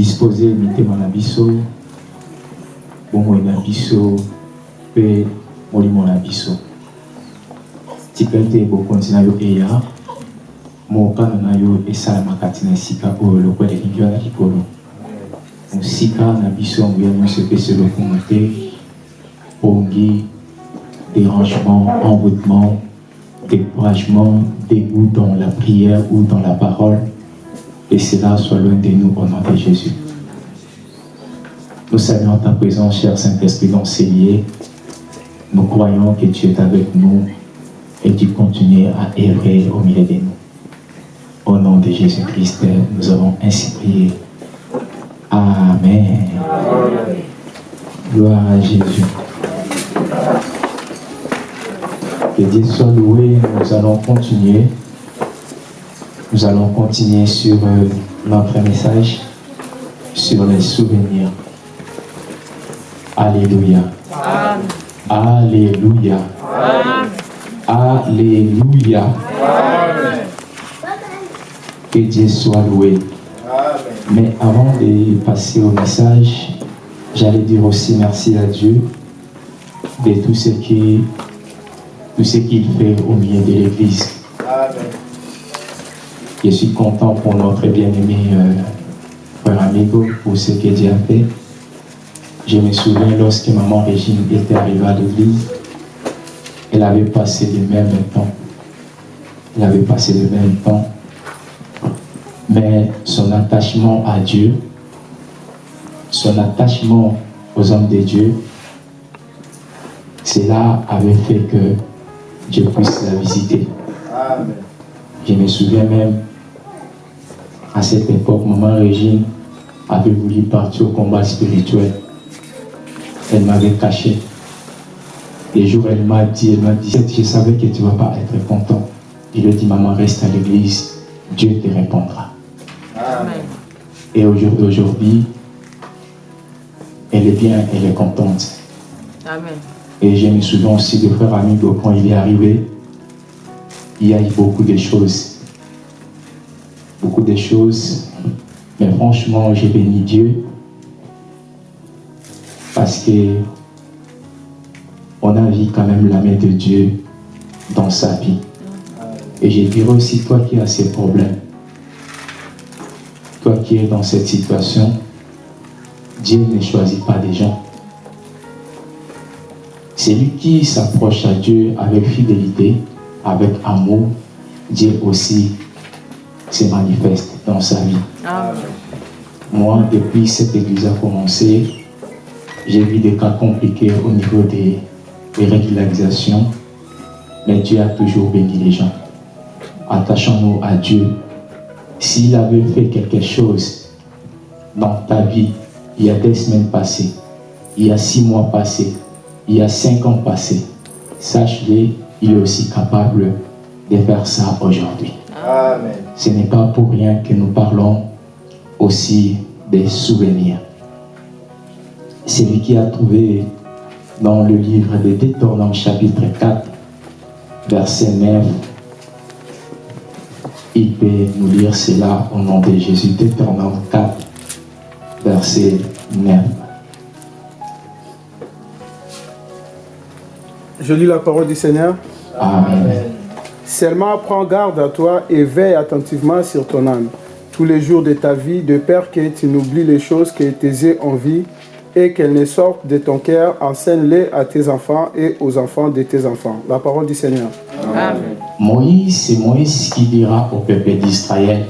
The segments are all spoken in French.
dispose mitema na biso. Bomoi na biso mpe molimo na biso. Tika ete bokonzi na yo eya mokano na yo esalamaka ti na esika oyo lokola elingi wana likolo mosika na biso nguya nyonso epesi lokumu te pongi dérangement envoûtement découragement, dégoût dans la prière ou dans la parole, et cela soit loin de nous au nom de Jésus. Nous saluons ta présence, cher Saint-Esprit, dans. Nous croyons que tu es avec nous et tu continues à œuvrer au milieu de nous. Au nom de Jésus-Christ, nous avons ainsi prié. Amen. Gloire à Jésus. Que Dieu soit loué. Nous allons continuer. Nous allons continuer sur euh, notre message sur les souvenirs. Alléluia. Alléluia. Alléluia. Que Dieu soit loué. Mais avant de passer au message, j'allais dire aussi merci à Dieu de tout ce qui tout ce qu'il fait au milieu de l'Église. Je suis content pour notre bien-aimé euh, frère Amigo, pour ce que Dieu a fait. Je me souviens lorsque maman Régine était arrivée à l'église, elle avait passé le même temps. Elle avait passé le même temps. Mais son attachement à Dieu, son attachement aux hommes de Dieu, cela avait fait que Dieu puisse la visiter. Je me souviens même, à cette époque, maman Régine avait voulu partir au combat spirituel. Elle m'avait caché. Des jours, elle m'a dit, elle m'a dit, je savais que tu ne vas pas être content. Je lui ai dit, maman, reste à l'église, Dieu te répondra. Et aujourd'hui, elle est bien, elle est contente. Amen. Et je me souviens aussi de frère Amigo, quand il est arrivé, il y a eu beaucoup de choses. Beaucoup de choses. Mais franchement, j'ai béni Dieu parce que on a vu quand même la main de Dieu dans sa vie. Et je dirais aussi, toi qui as ces problèmes, toi qui es dans cette situation, Dieu ne choisit pas des gens. Celui qui s'approche à Dieu avec fidélité, avec amour, Dieu aussi se manifeste dans sa vie. Moi, depuis cette église a commencé, j'ai vu des cas compliqués au niveau des, des régularisations, mais Dieu a toujours béni les gens. Attachons-nous à Dieu. S'il avait fait quelque chose dans ta vie, il y a des semaines passées, il y a six mois passés, il y a cinq ans passés, sache-le, il est aussi capable de faire ça aujourd'hui. Ce n'est pas pour rien que nous parlons aussi des souvenirs. C'est lui qui a trouvé dans le livre des Détournants, chapitre 4, verset 9, il peut nous lire cela au nom de Jésus. Détournant 4, verset 9. Je lis la parole du Seigneur. Amen. Seulement prends garde à toi et veille attentivement sur ton âme tous les jours de ta vie, de peur que tu n'oublies les choses que tes en vie et qu'elles ne sortent de ton cœur. Enseigne-les à tes enfants et aux enfants de tes enfants. La parole du Seigneur. Amen. Moïse, c'est Moïse qui dira au peuple d'Israël.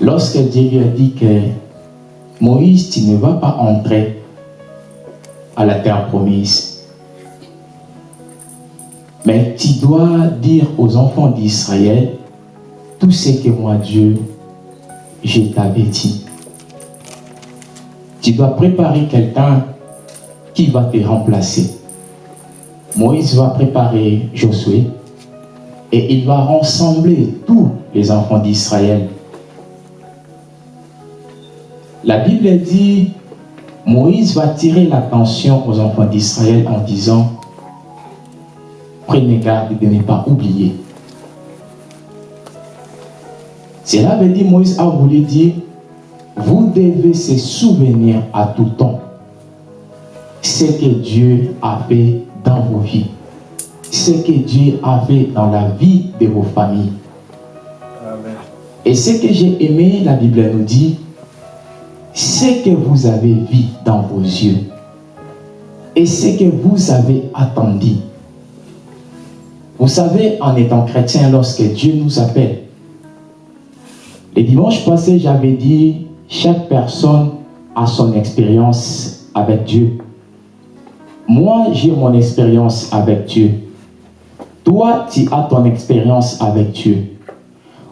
Lorsque Dieu lui a dit que Moïse, tu ne vas pas entrer à la terre promise. Mais tu dois dire aux enfants d'Israël tout ce que moi, Dieu, je t'avais dit. Tu dois préparer quelqu'un qui va te remplacer. Moïse va préparer Josué. et il va rassembler tous les enfants d'Israël. La Bible dit, Moïse va tirer l'attention aux enfants d'Israël en disant, prenez garde de ne pas oublier. Cela veut dire, Moïse a voulu dire, vous devez se souvenir à tout temps ce que Dieu a fait dans vos vies, ce que Dieu a fait dans la vie de vos familles. Et ce que j'ai aimé, la Bible nous dit, ce que vous avez vu dans vos yeux et ce que vous avez attendu. Vous savez, en étant chrétien, lorsque Dieu nous appelle, le dimanche passé, j'avais dit, chaque personne a son expérience avec Dieu. Moi, j'ai mon expérience avec Dieu. Toi, tu as ton expérience avec Dieu.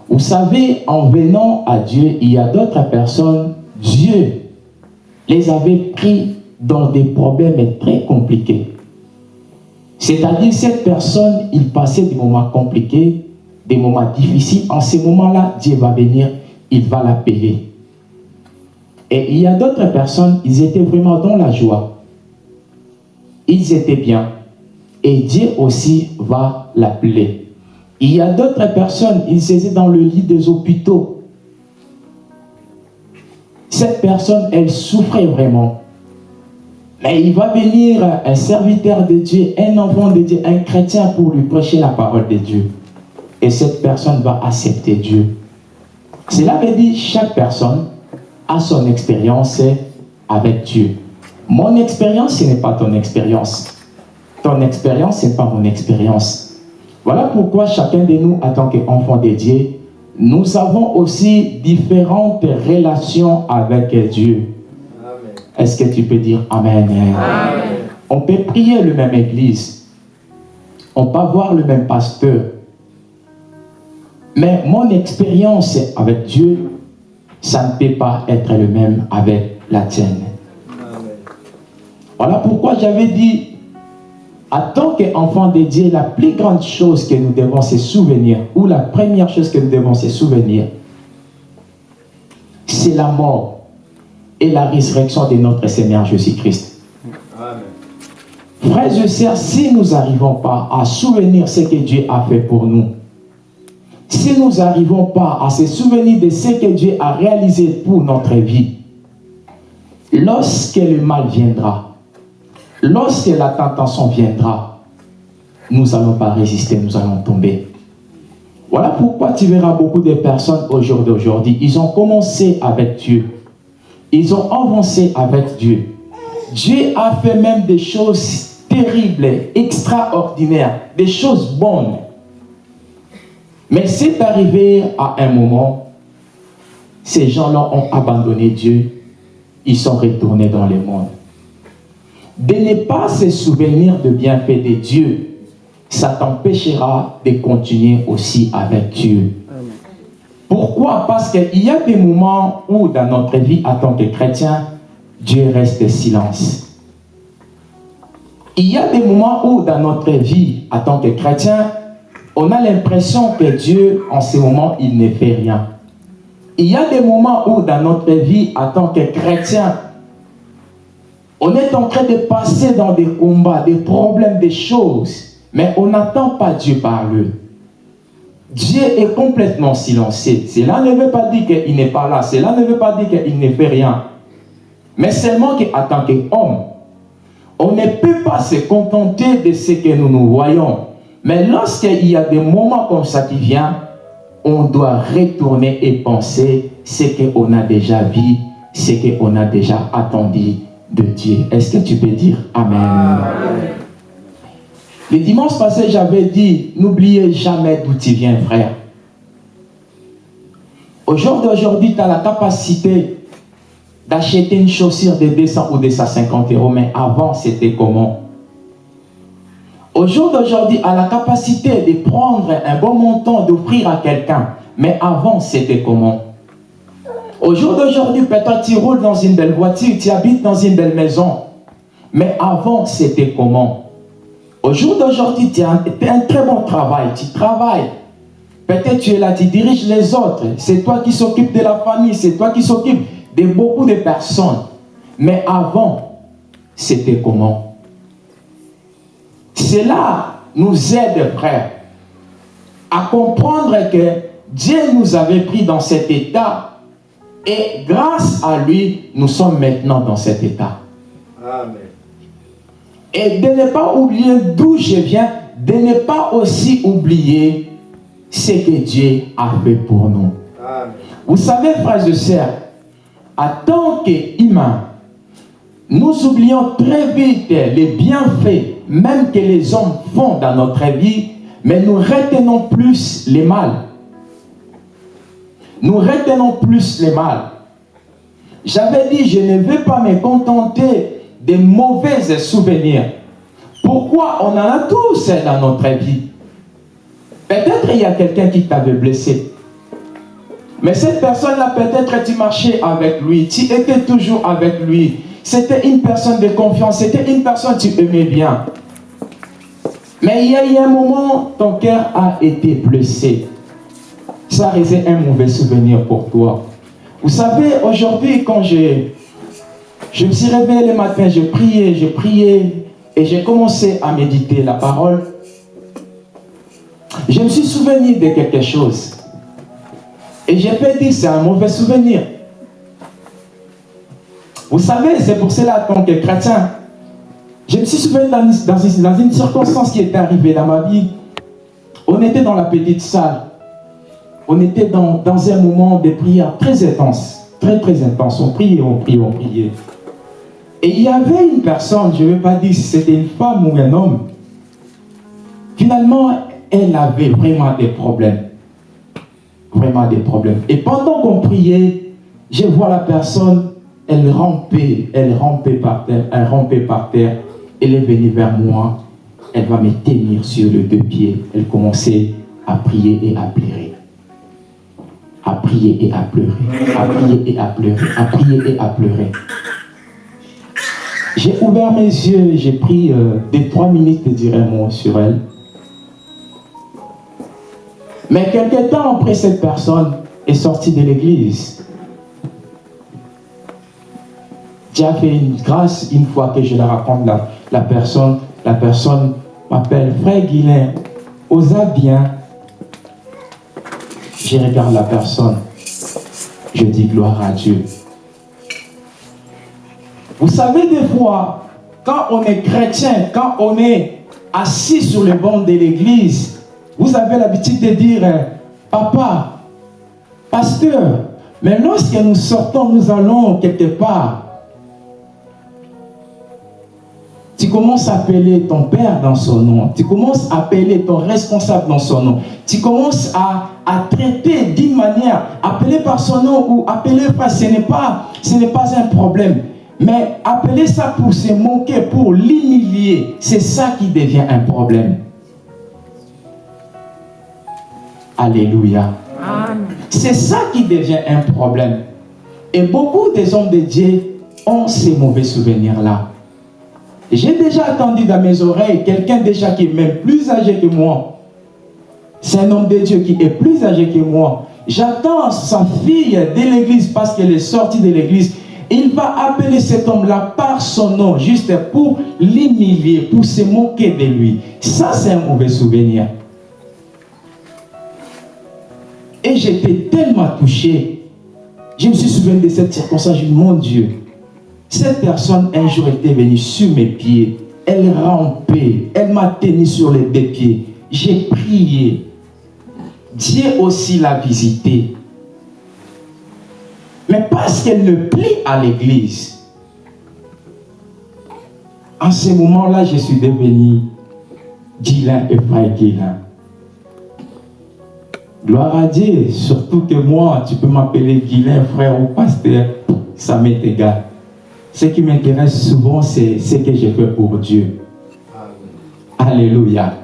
Vous savez, en venant à Dieu, il y a d'autres personnes, Dieu les avait pris dans des problèmes très compliqués. C'est-à-dire, cette personne, il passait des moments compliqués, des moments difficiles. En ces moments-là, Dieu va venir, il va la payer. Et il y a d'autres personnes, ils étaient vraiment dans la joie ils étaient bien. Et Dieu aussi va l'appeler. Il y a d'autres personnes, ils étaient dans le lit des hôpitaux. Cette personne, elle souffrait vraiment. Mais il va venir un serviteur de Dieu, un enfant de Dieu, un chrétien pour lui prêcher la parole de Dieu. Et cette personne va accepter Dieu. Cela veut dire chaque personne a son expérience avec Dieu. Mon expérience, ce n'est pas ton expérience. Ton expérience, ce n'est pas mon expérience. Voilà pourquoi chacun de nous, en tant qu'enfant de Dieu, nous avons aussi différentes relations avec Dieu. Est-ce que tu peux dire Amen? Amen. On peut prier le même église. On peut avoir le même pasteur. Mais mon expérience avec Dieu, ça ne peut pas être le même avec la tienne. Voilà pourquoi j'avais dit, en tant qu'enfant de Dieu, la plus grande chose que nous devons se souvenir, ou la première chose que nous devons se souvenir, c'est la mort et la résurrection de notre Seigneur Jésus-Christ. Frères et sœurs, si nous n'arrivons pas à souvenir ce que Dieu a fait pour nous, si nous n'arrivons pas à se souvenir de ce que Dieu a réalisé pour notre vie, lorsque le mal viendra, Lorsque la tentation viendra, nous n'allons pas résister, nous allons tomber. Voilà pourquoi tu verras beaucoup de personnes au jour d'aujourd'hui, ils ont commencé avec Dieu. Ils ont avancé avec Dieu. Dieu a fait même des choses terribles, extraordinaires, des choses bonnes. Mais c'est arrivé à un moment, ces gens-là ont abandonné Dieu, ils sont retournés dans le monde de ne pas se souvenir de bienfaits de Dieu, ça t'empêchera de continuer aussi avec Dieu. Pourquoi? Parce qu'il y a des moments où dans notre vie en tant que chrétien, Dieu reste silence. Il y a des moments où dans notre vie en tant que chrétien, on a l'impression que Dieu, en ce moment, il ne fait rien. Il y a des moments où dans notre vie en tant que chrétien, on est en train de passer dans des combats, des problèmes, des choses, mais on n'attend pas Dieu parler. Dieu est complètement silencieux. Cela ne veut pas dire qu'il n'est pas là. Cela ne veut pas dire qu'il ne fait rien. Mais seulement qu'en tant qu'homme, on ne peut pas se contenter de ce que nous nous voyons. Mais lorsqu'il y a des moments comme ça qui viennent, on doit retourner et penser ce qu'on a déjà vu, ce qu'on a déjà attendu de Dieu. Est-ce que tu peux dire Amen. Le dimanche passé, j'avais dit, n'oubliez jamais d'où tu viens, frère. Au jour d'aujourd'hui, tu as la capacité d'acheter une chaussure de 200 ou 250 euros, mais avant, c'était comment? Au jour d'aujourd'hui, à la capacité de prendre un bon montant, d'offrir à quelqu'un, mais avant, c'était comment? Au jour d'aujourd'hui, peut-être tu roules dans une belle voiture, tu habites dans une belle maison. Mais avant, c'était comment? Au jour d'aujourd'hui, tu as un très bon travail, tu travailles. Peut-être tu es là, tu diriges les autres. C'est toi qui s'occupe de la famille, c'est toi qui s'occupe de beaucoup de personnes. Mais avant, c'était comment? Cela nous aide, frère, à comprendre que Dieu nous avait pris dans cet état et grâce à lui, nous sommes maintenant dans cet état. Amen. Et de ne pas oublier d'où je viens, de ne pas aussi oublier ce que Dieu a fait pour nous. Amen. Vous savez, frères et sœurs, en tant qu'humains, nous oublions très vite les bienfaits, même que les hommes font dans notre vie, mais nous retenons plus les mal. Nous retenons plus les mal. J'avais dit, je ne veux pas me contenter des mauvais souvenirs. Pourquoi On en a tous dans notre vie? Peut-être il y a quelqu'un qui t'avait blessé. Mais cette personne-là, peut-être tu marchais avec lui, tu étais toujours avec lui. C'était une personne de confiance, c'était une personne que tu aimais bien. Mais il y a eu un moment, ton cœur a été blessé. Ça restait un mauvais souvenir pour toi. Vous savez, aujourd'hui, quand je, je me suis réveillé le matin, je priais, je priais, et j'ai commencé à méditer la parole, je me suis souvenu de quelque chose. Et j'ai pas dit c'est un mauvais souvenir. Vous savez, c'est pour cela, en tant que chrétien, je me suis souvenu dans, dans, une circonstance qui était arrivée dans ma vie. On était dans la petite salle. On était dans, dans un moment de prière très intense. Très, très intense. On priait, on priait, on priait. Et il y avait une personne, je ne vais pas dire si c'était une femme ou un homme. Finalement, elle avait vraiment des problèmes. Vraiment des problèmes. Et pendant qu'on priait, je vois la personne, elle rampait, elle rampait par terre, elle rampait par terre. Elle est venue vers moi, elle va me tenir sur les deux pieds. Elle commençait à prier et à pleurer. À prier et à pleurer. À prier et à pleurer. À prier et à pleurer. J'ai ouvert mes yeux, j'ai pris euh, des trois minutes de dire un mot sur elle. Mais quelques temps après, cette personne est sortie de l'église. Dieu a fait une grâce une fois que je la raconte, la, la personne, la personne m'appelle Frère Guilain, osa bien. Je regarde la personne, je dis gloire à Dieu. Vous savez des fois, quand on est chrétien, quand on est assis sur le banc de l'église, vous avez l'habitude de dire, euh, papa, pasteur, mais lorsque nous sortons, nous allons quelque part, tu commences à appeler ton père dans son nom, tu commences à appeler ton responsable dans son nom, tu commences à, à traiter d'une manière, appeler par son nom ou appeler par, ce n'est pas, ce n'est pas un problème. Mais appeler ça pour se moquer, pour l'humilier, c'est ça qui devient un problème. Alléluia. C'est ça qui devient un problème. Et beaucoup des hommes de Dieu ont ces mauvais souvenirs-là. J'ai déjà entendu dans mes oreilles quelqu'un déjà qui est même plus âgé que moi. C'est un homme de Dieu qui est plus âgé que moi. J'attends sa fille de l'église parce qu'elle est sortie de l'église. Il va appeler cet homme-là par son nom, juste pour l'humilier, pour se moquer de lui. Ça, c'est un mauvais souvenir. Et j'étais tellement touché. Je me suis souvenu de cette circonstance. Je mon Dieu, cette personne un jour était venue sur mes pieds. Elle rampait. Elle m'a tenu sur les deux pieds. J'ai prié. Dieu aussi l'a visité. Mais parce qu'elle ne plie à l'église, en ce moment-là, je suis devenu Dylan et frère Dylan. Gloire à Dieu, surtout que moi, tu peux m'appeler Guilain, frère ou pasteur, ça m'est égal. Ce qui m'intéresse souvent, c'est ce que je fais pour Dieu. Alléluia.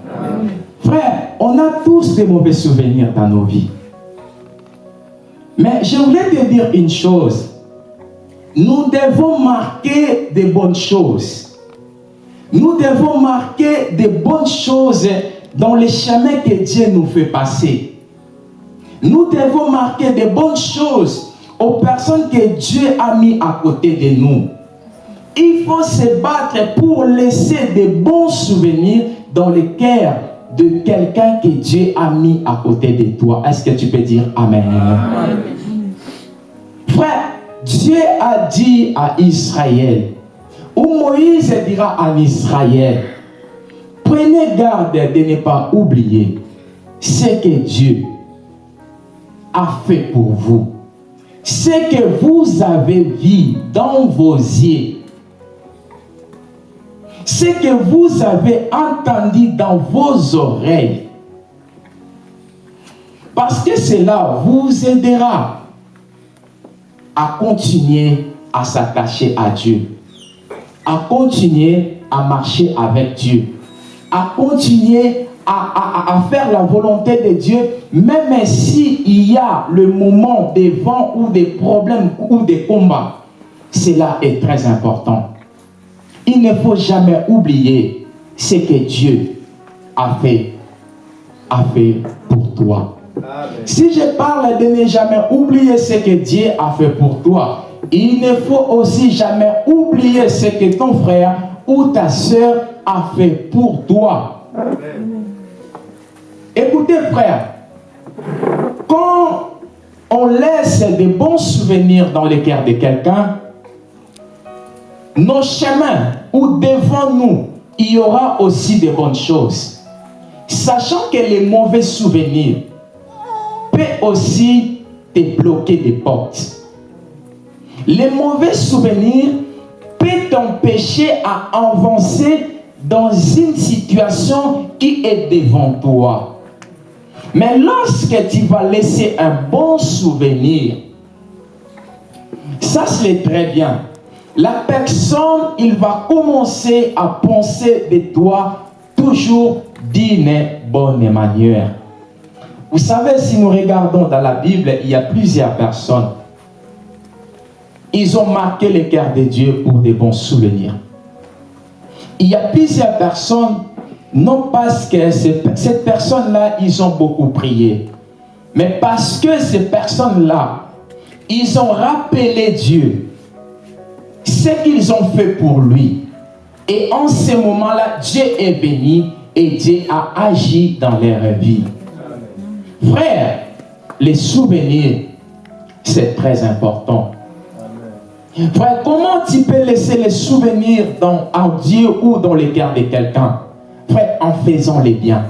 Frère, on a tous des mauvais souvenirs dans nos vies. Mais je voulais te dire une chose. Nous devons marquer des bonnes choses. Nous devons marquer des bonnes choses dans les chemins que Dieu nous fait passer. Nous devons marquer des bonnes choses aux personnes que Dieu a mis à côté de nous. Il faut se battre pour laisser des bons souvenirs dans le cœur de quelqu'un que Dieu a mis à côté de toi. Est-ce que tu peux dire Amen? Amen. Frère, Dieu a dit à Israël, ou Moïse dira à Israël, prenez garde de ne pas oublier ce que Dieu a fait pour vous. Ce que vous avez vu dans vos yeux. Ce que vous avez entendu dans vos oreilles. Parce que cela vous aidera à continuer à s'attacher à Dieu, à continuer à marcher avec Dieu, à continuer à, faire la volonté de Dieu, même s'il y a le moment des vents ou des problèmes ou des combats. Cela est très important. Il ne faut jamais oublier ce que Dieu a fait, a fait pour toi. Si je parle de ne jamais oublier ce que Dieu a fait pour toi, il ne faut aussi jamais oublier ce que ton frère ou ta soeur a fait pour toi. Écoutez frère, quand on laisse des bons souvenirs dans le cœur de quelqu'un, nos chemins ou devant nous, il y aura aussi de bonnes choses. Sachant que les mauvais souvenirs peut aussi te bloquer des portes. Les mauvais souvenirs peuvent t'empêcher à avancer dans une situation qui est devant toi. Mais lorsque tu vas laisser un bon souvenir, ça c'est très bien. La personne, il va commencer à penser de toi toujours d'une bonne manière. Vous savez, si nous regardons dans la Bible, il y a plusieurs personnes. Ils ont marqué le cœur de Dieu pour des bons souvenirs. Il y a plusieurs personnes, non parce que cette personne-là, ils ont beaucoup prié, mais parce que ces personnes-là, ils ont rappelé Dieu, ce qu'ils ont fait pour lui. Et en ce moment-là, Dieu est venu et Dieu a agi dans leur vie. Frère, les souvenirs, c'est très important. Frère, comment tu peux laisser les souvenirs dans, en Dieu ou dans les cœur de quelqu'un? Frère, en faisant les biens.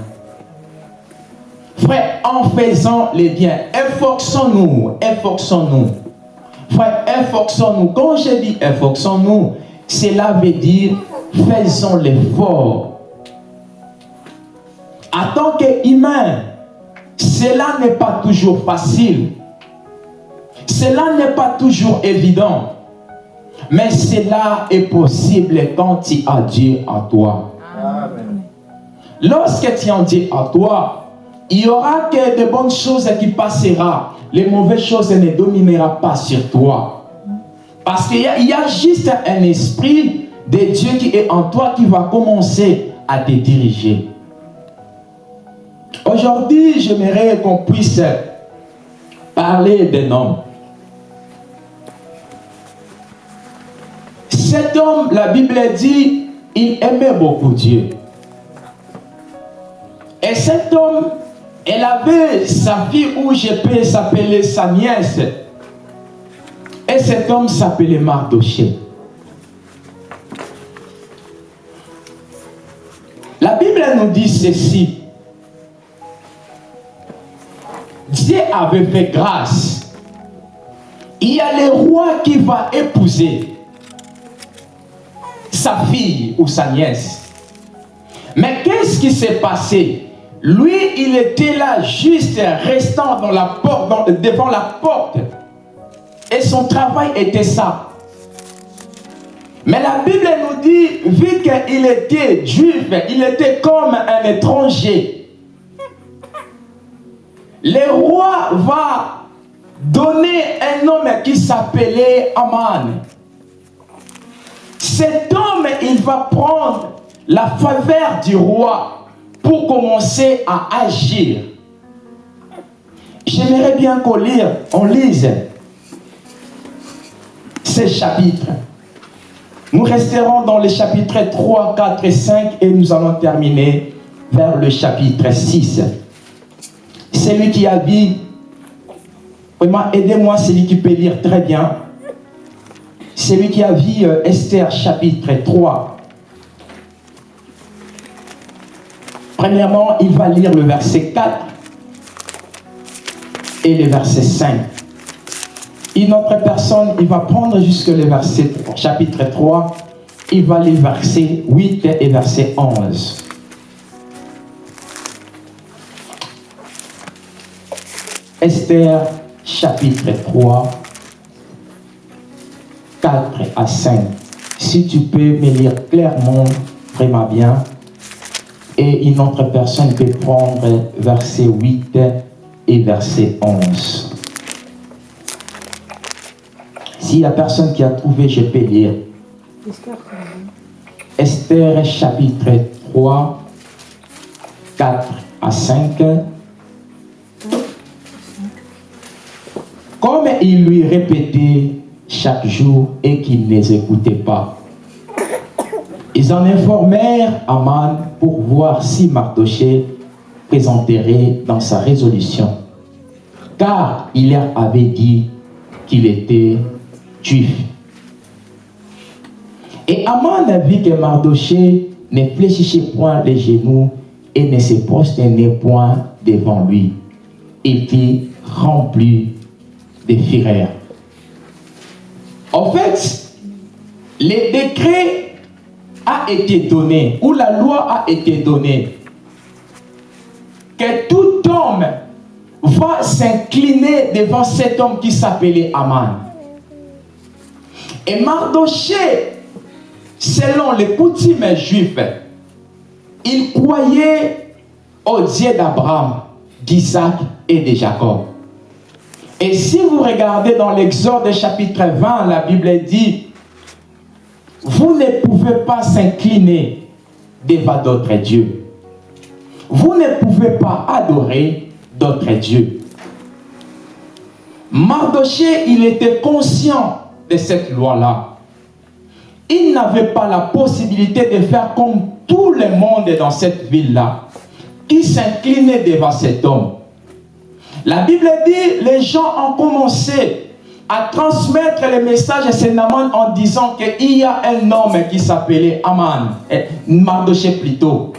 Frère, en faisant les biens, efforçons-nous, efforçons-nous. Frère, efforçons-nous. Quand je dis efforçons-nous, cela veut dire faisons l'effort. En tant qu'humain, cela n'est pas toujours facile. Cela n'est pas toujours évident. Mais cela est possible quand tu as Dieu à toi. Lorsque tu as Dieu à toi, il y aura que de bonnes choses qui passeront. Les mauvaises choses ne domineront pas sur toi. Parce qu'il y, a juste un esprit de Dieu qui est en toi qui va commencer à te diriger. Aujourd'hui, j'aimerais qu'on puisse parler d'un homme. Cet homme, la Bible dit, il aimait beaucoup Dieu. Et cet homme, elle avait sa fille où je peux s'appeler sa nièce. Et cet homme s'appelait Mardoché. La Bible nous dit ceci. Dieu avait fait grâce. Il y a le roi qui va épouser sa fille ou sa nièce. Mais qu'est-ce qui s'est passé? Lui, il était là juste restant devant la porte. Et son travail était ça. Mais la Bible nous dit, vu qu'il était juif, il était comme un étranger le roi va donner un homme qui s'appelait Aman. Cet homme, il va prendre la faveur du roi pour commencer à agir. J'aimerais bien qu'on lise, lise ces chapitres. Nous resterons dans les chapitres 3, 4 et 5 et nous allons terminer vers le chapitre 6. Celui qui a vu, vraiment aidez-moi, celui qui peut lire très bien. Celui qui a vu euh, Esther chapitre 3. Premièrement, il va lire le verset 4 et le verset 5. Une autre personne, il va prendre jusque le verset chapitre 3, il va lire verset 8 et verset 11. Esther chapitre 3, 4 à 5. Si tu peux me lire clairement, vraiment bien. Et une autre personne peut prendre verset 8 et verset 11. S'il y a personne qui a trouvé, je peux lire. Esther chapitre 3, 4 à 5. Comme il lui répétait chaque jour et qu'il ne les écoutait pas, ils en informèrent Aman pour voir si Mardoché présenterait dans sa résolution. Car il leur avait dit qu'il était juif. Et Aman a vu que Mardoché ne fléchissait point les genoux et ne se prosternait point devant lui. Il fut rempli de fureur. En fait, le décret a été donné, ou la loi a été donnée, que tout homme va s'incliner devant cet homme qui s'appelait Aman. Et Mardoché, selon les coutumes juifs, il croyait au Dieu d'Abraham, d'Isaac et de Jacob. Et si vous regardez dans l'Exode chapitre 20, la Bible dit, vous ne pouvez pas s'incliner devant d'autres dieux. Vous ne pouvez pas adorer d'autres dieux. Mardoché, il était conscient de cette loi-là. Il n'avait pas la possibilité de faire comme tout le monde dans cette ville-là, qui s'inclinait devant cet homme. La Bible dit, les gens ont commencé à transmettre le message à Sénaman en disant qu'il y a un homme qui s'appelait Aman, Mardoché plutôt.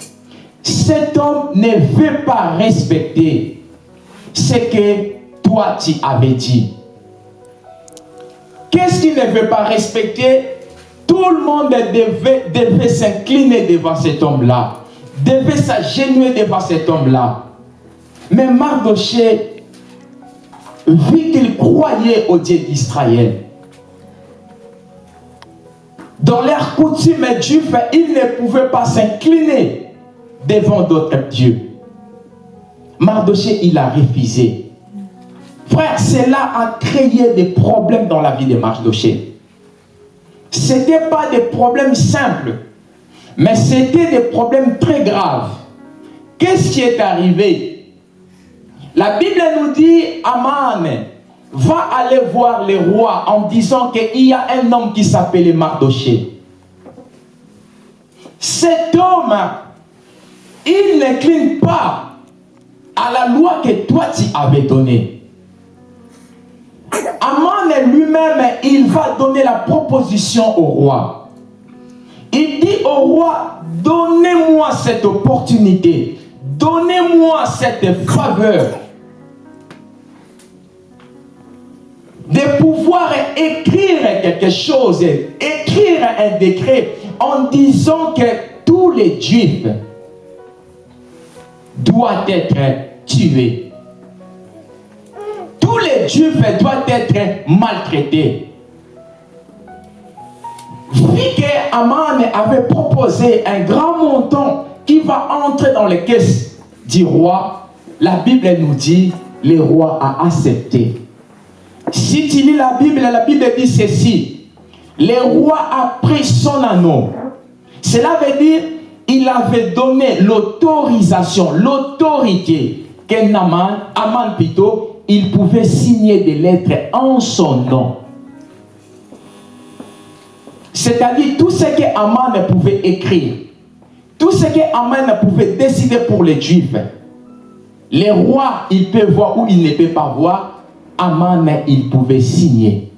Cet homme ne veut pas respecter ce que toi tu avais dit. Qu'est-ce qu'il ne veut pas respecter? Tout le monde devait, s'incliner devant cet homme-là, devait s'agenouiller devant cet homme-là. Mais Mardoché, vu qu'il croyait au Dieu d'Israël, dans leur coutume juive, il ne pouvait pas s'incliner devant d'autres dieux. Mardoché, il a refusé. Frère, cela a créé des problèmes dans la vie de Mardoché. Ce n'était pas des problèmes simples, mais c'était des problèmes très graves. Qu'est-ce qui est arrivé? La Bible nous dit, Aman va aller voir les rois en disant qu'il y a un homme qui s'appelait Mardoché. Cet homme, il n'incline pas à la loi que toi tu avais donnée. Aman lui-même, il va donner la proposition au roi. Il dit au roi, donnez-moi cette opportunité, donnez-moi cette faveur. De pouvoir écrire quelque chose, écrire un décret en disant que tous les juifs doivent être tués tous les juifs doivent être maltraités. Vu que Aman avait proposé un grand montant qui va entrer dans les caisses du roi, la Bible nous dit, le roi a accepté. Si tu lis la Bible, la Bible dit ceci, le roi a pris son anneau. Cela veut dire, il avait donné l'autorisation, l'autorité qu'un Aman, Aman plutôt, il pouvait signer des lettres en son nom. C'est-à-dire tout ce que Aman pouvait écrire, tout ce que Aman pouvait décider pour les Juifs, les rois, ils peuvent voir ou ils ne peuvent pas voir, Aman, il pouvait signer.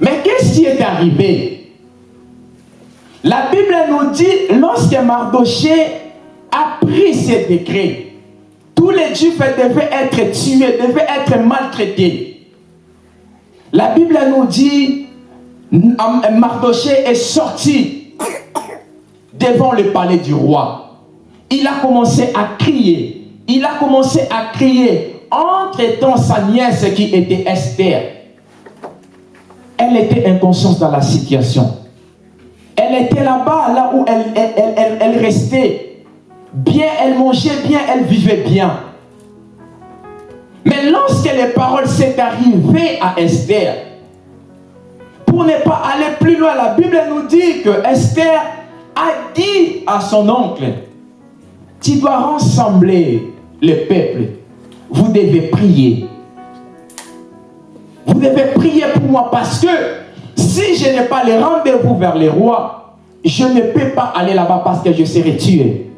Mais qu'est-ce qui est arrivé? La Bible nous dit, lorsque Mardoché a pris ces décrets, tous les Juifs devaient être tués, devaient être maltraités. La Bible nous dit, Mardoché est sorti devant le palais du roi. Il a commencé à crier. Il a commencé à crier entre temps sa nièce qui était Esther elle était inconsciente dans la situation. Elle était là-bas, là où elle, restait. Bien, elle mangeait bien, elle vivait bien. Mais lorsque les paroles s'est arrivées à Esther, pour ne pas aller plus loin, la Bible nous dit que Esther a dit à son oncle, tu dois rassembler le peuple, vous devez prier. Vous devez prier pour moi parce que si je n'ai pas les rendez-vous vers les rois, je ne peux pas aller là-bas parce que je serai tué.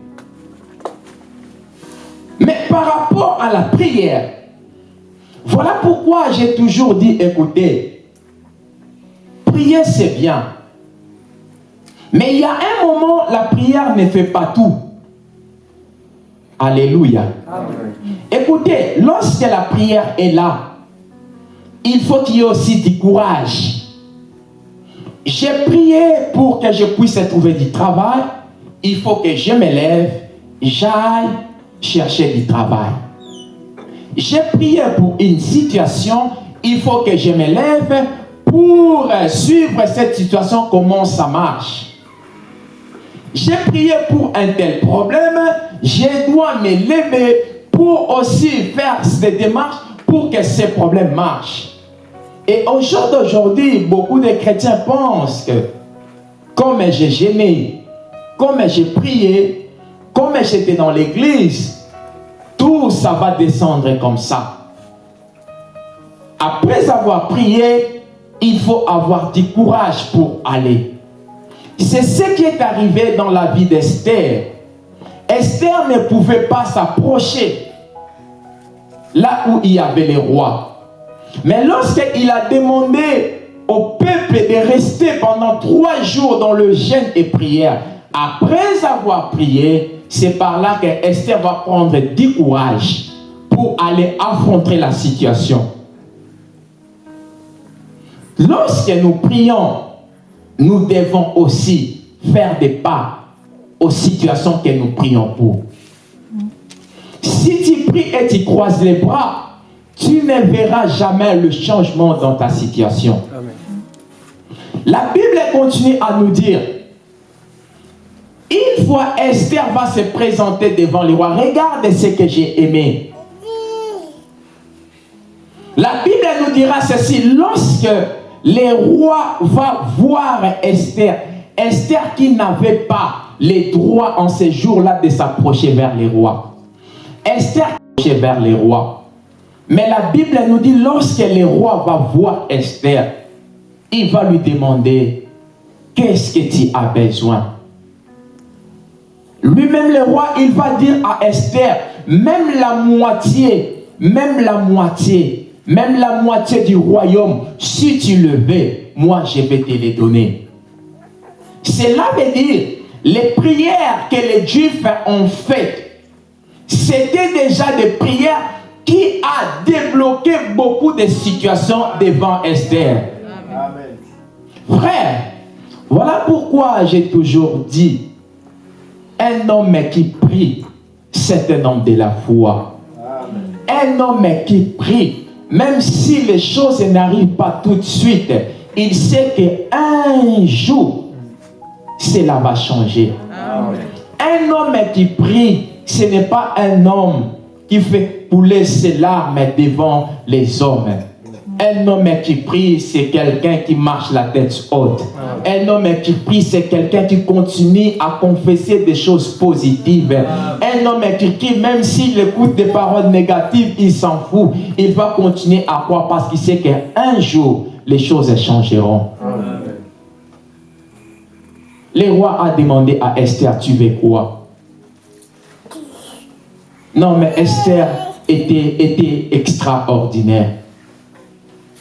Par rapport à la prière, voilà pourquoi j'ai toujours dit, écoutez, prier c'est bien. Mais il y a un moment, la prière ne fait pas tout. Alléluia. Écoutez, lorsque la prière est là, il faut qu'il y ait aussi du courage. J'ai prié pour que je puisse trouver du travail. Il faut que je me lève, j'aille chercher du travail. J'ai prié pour une situation. Il faut que je me lève pour suivre cette situation, comment ça marche. J'ai prié pour un tel problème. Je dois me lever pour aussi faire des démarches pour que ces problèmes marchent. Et au jour d'aujourd'hui, beaucoup de chrétiens pensent que comme j'ai gêné, comme j'ai prié, comme j'étais dans l'église, tout ça va descendre comme ça. Après avoir prié, il faut avoir du courage pour aller. C'est ce qui est arrivé dans la vie d'Esther. Esther ne pouvait pas s'approcher là où il y avait les rois. Mais lorsqu'il a demandé au peuple de rester pendant trois jours dans le jeûne et prière, après avoir prié, c'est par là que Esther va prendre du courage pour aller affronter la situation. Lorsque nous prions, nous devons aussi faire des pas aux situations que nous prions pour. Si tu pries et tu croises les bras, tu ne verras jamais le changement dans ta situation. La Bible continue à nous dire, une fois Esther va se présenter devant les rois, regarde ce que j'ai aimé. La Bible nous dira ceci, lorsque les rois vont voir Esther, Esther qui n'avait pas les droits en ces jours-là de s'approcher vers les rois. Esther vers les rois. Mais la Bible nous dit, lorsque le roi va voir Esther, il va lui demander, qu'est-ce que tu as besoin? Lui-même le roi, il va dire à Esther, même la moitié, même la moitié, même la moitié du royaume, si tu le veux, moi je vais te les donner. Cela veut dire, les prières que les Juifs ont faites, c'était déjà des prières qui a débloqué beaucoup de situations devant Esther. Amen. Frère, voilà pourquoi j'ai toujours dit, un homme qui prie, c'est un homme de la foi. Un homme qui prie, même si les choses n'arrivent pas tout de suite, il sait qu'un jour, cela va changer. Un homme qui prie, ce n'est pas un homme qui fait couler ses larmes devant les hommes. Un homme qui prie, c'est quelqu'un qui marche la tête haute. Un homme qui prie, c'est quelqu'un qui continue à confesser des choses positives. Un homme qui prie, même s'il écoute des paroles négatives, il s'en fout. Il va continuer à croire parce qu'il sait qu'un jour, les choses changeront. Le roi a demandé à Esther, tu veux quoi? Non, mais Esther était, était extraordinaire.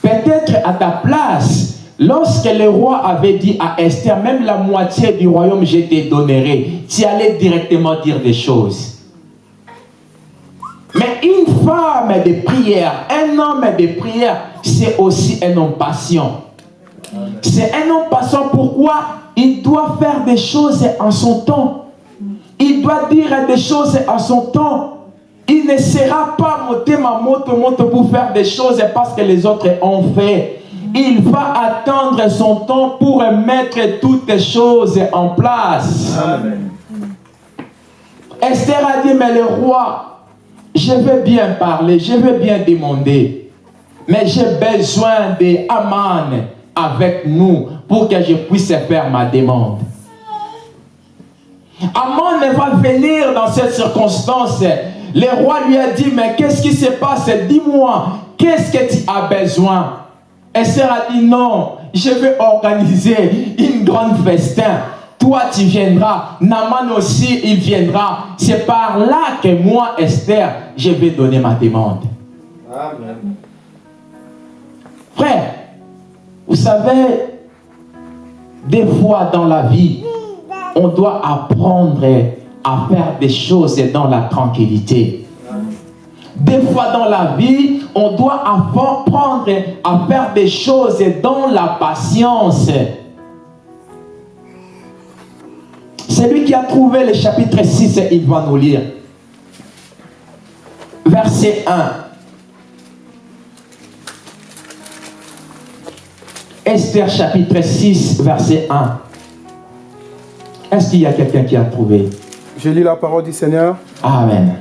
Peut-être à ta place, lorsque le roi avait dit à Esther, même la moitié du royaume, je te donnerai, tu allais directement dire des choses. Mais une femme de prière, un homme de prière, c'est aussi un homme patient. C'est un homme patient. Pourquoi? Il doit faire des choses en son temps. Il doit dire des choses en son temps. Il ne sera pas monté ma moto, moto pour faire des choses parce que les autres ont fait. Il va attendre son temps pour mettre toutes les choses en place. Esther a dit, mais le roi, je veux bien parler, je veux bien demander, mais j'ai besoin de Aman avec nous pour que je puisse faire ma demande. Aman va venir dans cette circonstance le roi lui a dit, mais qu'est-ce qui se passe? Dis-moi, qu'est-ce que tu as besoin? Esther a dit, non, je vais organiser une grande festin. Toi, tu viendras. Naman aussi, il viendra. C'est par là que moi, Esther, je vais donner ma demande. Amen. Frère, vous savez, des fois dans la vie, on doit apprendre à faire des choses dans la tranquillité. Des fois dans la vie, on doit apprendre à faire des choses dans la patience. Celui qui a trouvé le chapitre 6, il va nous lire. Verset 1. Esther chapitre 6, verset 1. Est-ce qu'il y a quelqu'un qui a trouvé? Je lis la parole du Seigneur. Amen.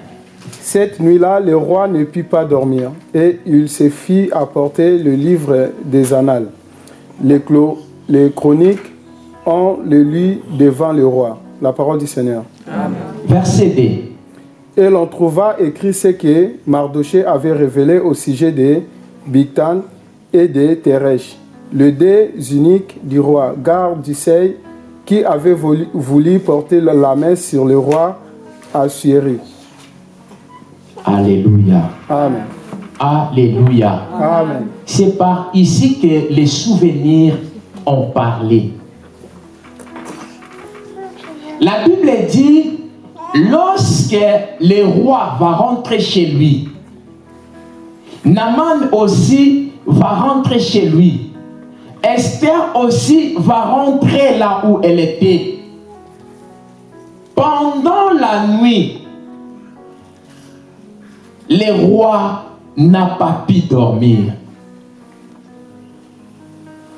Cette nuit-là, le roi ne put pas dormir et il se fit apporter le livre des annales. Les, les chroniques, ont le lit devant le roi. La parole du Seigneur. Amen. Verset D. Et l'on trouva écrit ce que Mardoché avait révélé au sujet de Bigtan et de Teresh, le deux uniques du roi, garde du seuil qui avait voulu, porter la main sur le roi Assyrie. Alléluia. Amen. Alléluia. Amen. C'est par ici que les souvenirs ont parlé. La Bible dit, lorsque le roi va rentrer chez lui, Naman aussi va rentrer chez lui. Esther aussi va rentrer là où elle était. Pendant la nuit, le roi n'a pas pu dormir.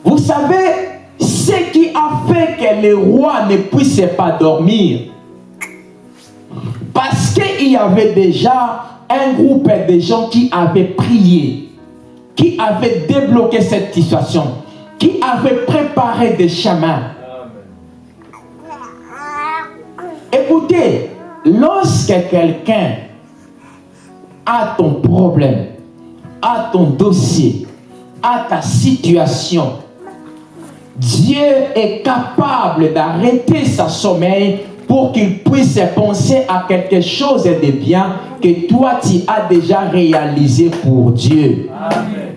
Vous savez, ce qui a fait que le roi ne puisse pas dormir, parce qu'il y avait déjà un groupe de gens qui avaient prié, qui avaient débloqué cette situation qui avait préparé des chemins. Écoutez, lorsque quelqu'un a ton problème, a ton dossier, a ta situation, Dieu est capable d'arrêter sa sommeil pour qu'il puisse penser à quelque chose de bien que toi tu as déjà réalisé pour Dieu. Amen.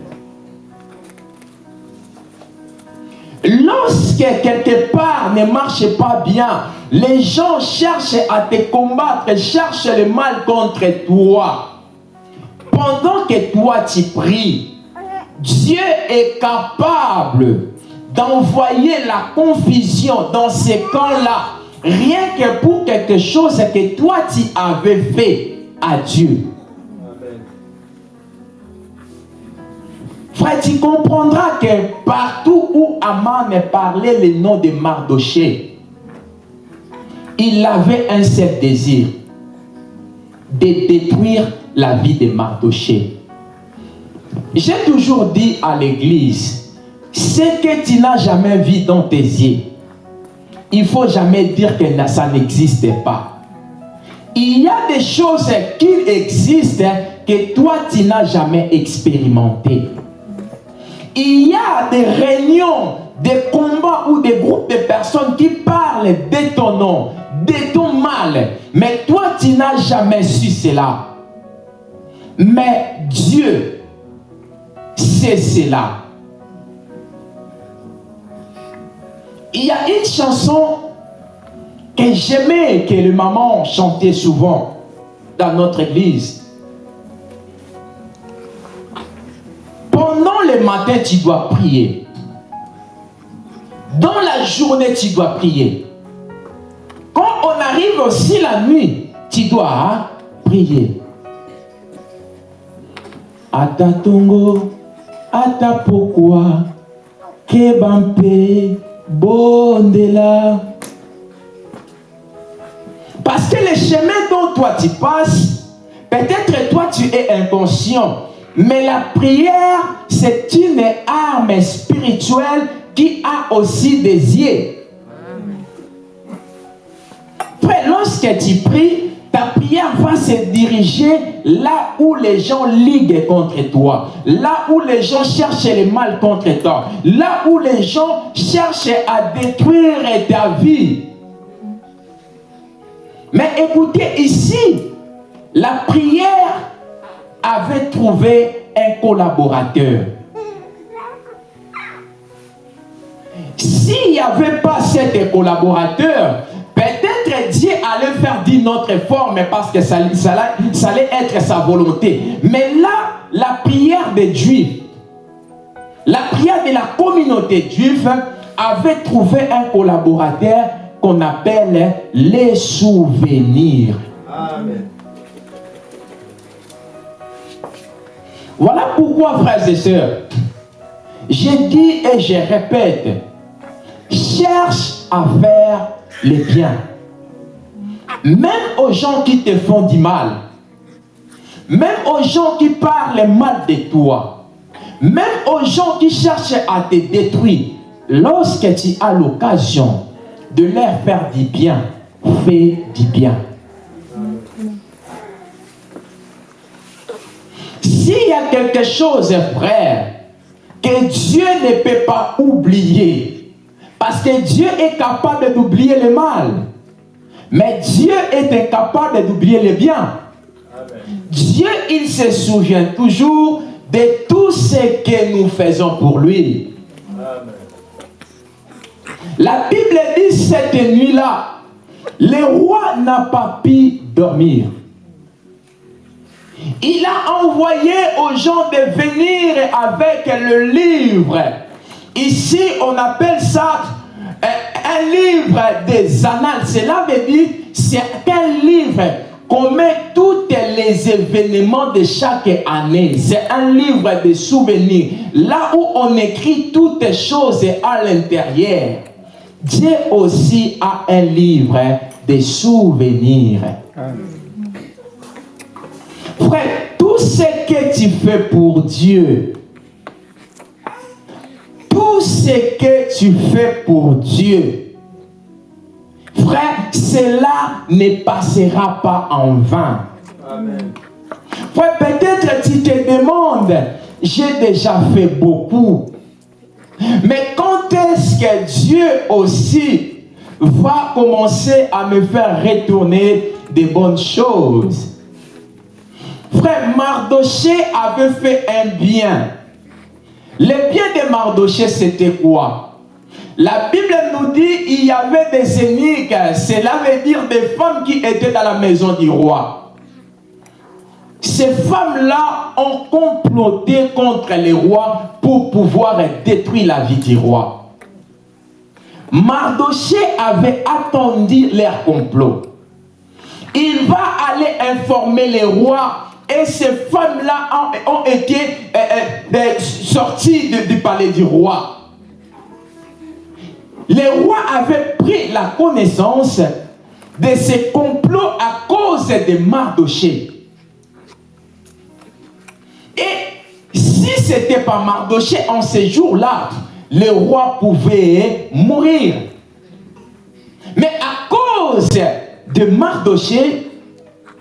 Lorsque quelque part ne marche pas bien, les gens cherchent à te combattre, cherchent le mal contre toi. Pendant que toi tu pries, Dieu est capable d'envoyer la confusion dans ces camps-là, rien que pour quelque chose que toi tu avais fait à Dieu. Frère, tu comprendras que partout où Aman parlait le nom de Mardoché, il avait un seul désir, de détruire la vie de Mardoché. J'ai toujours dit à l'église, ce que tu n'as jamais vu dans tes yeux, il faut jamais dire que ça n'existe pas. Il y a des choses qui existent que toi tu n'as jamais expérimenté. Il y a des réunions, des combats ou des groupes de personnes qui parlent de ton nom, de ton mal, mais toi tu n'as jamais su cela. Mais Dieu sait cela. Il y a une chanson que j'aimais que les mamans chantaient souvent dans notre église. Matin, tu dois prier. Dans la journée, tu dois prier. Quand on arrive aussi la nuit, tu dois prier. Ata tongo, ata pourquoi, kebampe, bondela. Parce que le chemin dont toi tu passes, peut-être toi tu es inconscient, mais la prière, c'est une arme spirituelle qui a aussi des yeux. Lorsque tu pries, ta prière va se diriger là où les gens liguent contre toi, là où les gens cherchent le mal contre toi, là où les gens cherchent à détruire ta vie. Mais écoutez, ici, la prière avait trouvé un collaborateur. S'il n'y avait pas cet collaborateur, peut-être Dieu allait faire d'une autre forme parce que ça, ça, allait être sa volonté. Mais là, la prière des Juifs, la prière de la communauté juive avait trouvé un collaborateur qu'on appelle les souvenirs. Voilà pourquoi, frères et sœurs, je dis et je répète, cherche à faire le bien. Même aux gens qui te font du mal, même aux gens qui parlent mal de toi, même aux gens qui cherchent à te détruire, lorsque tu as l'occasion de leur faire du bien, fais du bien. S'il y a quelque chose, frère, que Dieu ne peut pas oublier, parce que Dieu est capable d'oublier le mal, mais Dieu est incapable d'oublier le bien. Dieu, il se souvient toujours de tout ce que nous faisons pour lui. La Bible dit cette nuit-là, le roi n'a pas pu dormir. Il a envoyé aux gens de venir avec le livre. Ici, on appelle ça euh, un livre des annales. Cela veut dire, c'est un livre qu'on met tous les événements de chaque année. C'est un livre de souvenirs. Là où on écrit toutes choses à l'intérieur. Dieu aussi a un livre de souvenirs. Ce que tu fais pour Dieu, tout ce que tu fais pour Dieu, frère, cela ne passera pas en vain. Amen. Frère, peut-être tu te demandes, j'ai déjà fait beaucoup. Mais quand est-ce que Dieu aussi va commencer à me faire retourner des bonnes choses? Frère, Mardoché avait fait un bien. Le bien de Mardoché, c'était quoi? La Bible nous dit il y avait des énigmes. Cela veut dire des femmes qui étaient dans la maison du roi. Ces femmes-là ont comploté contre les rois pour pouvoir détruire la vie du roi. Mardoché avait attendu leur complot. Il va aller informer les rois et ces femmes-là ont, été euh, euh, euh, sorties du palais du roi. Les rois avaient pris la connaissance de ces complots à cause de Mardoché. Et si si c'était pas Mardoché en ces jours-là, le roi pouvait mourir. Mais à cause de Mardoché,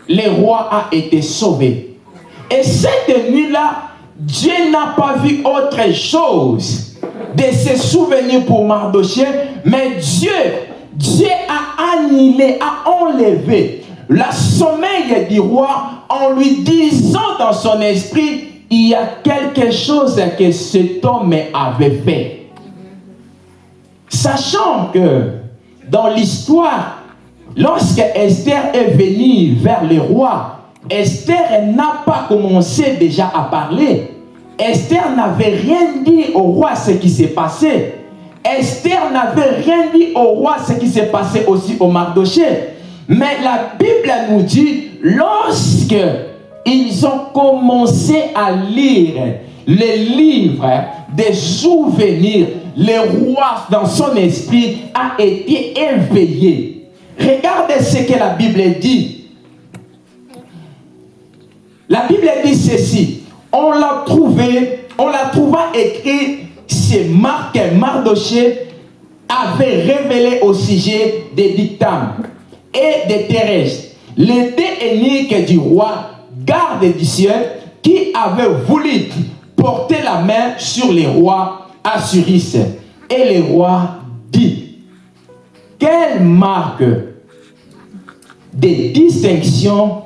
le roi a été sauvé. Et cette nuit-là, Dieu n'a pas vu autre chose de se souvenir pour Mardoché, mais Dieu, Dieu a annulé, a enlevé la sommeil du roi en lui disant dans son esprit, il y a quelque chose que cet homme avait fait. Sachant que dans l'histoire, lorsque Esther est venue vers le roi, Esther n'a pas commencé déjà à parler. Esther n'avait rien dit au roi ce qui s'est passé. Esther n'avait rien dit au roi ce qui s'est passé aussi au Mardoché. Mais la Bible nous dit, lorsque ils ont commencé à lire les livres des souvenirs, le roi dans son esprit a été éveillé. Regardez ce que la Bible dit. La Bible dit ceci. On l'a trouvé, on l'a trouvé écrit, c'est Marc Mardoché avait révélé au sujet des dictames et des Thérèse, les deux du roi, garde du ciel, qui avait voulu porter la main sur les rois Assuris. Et le roi dit, quelle marque de distinction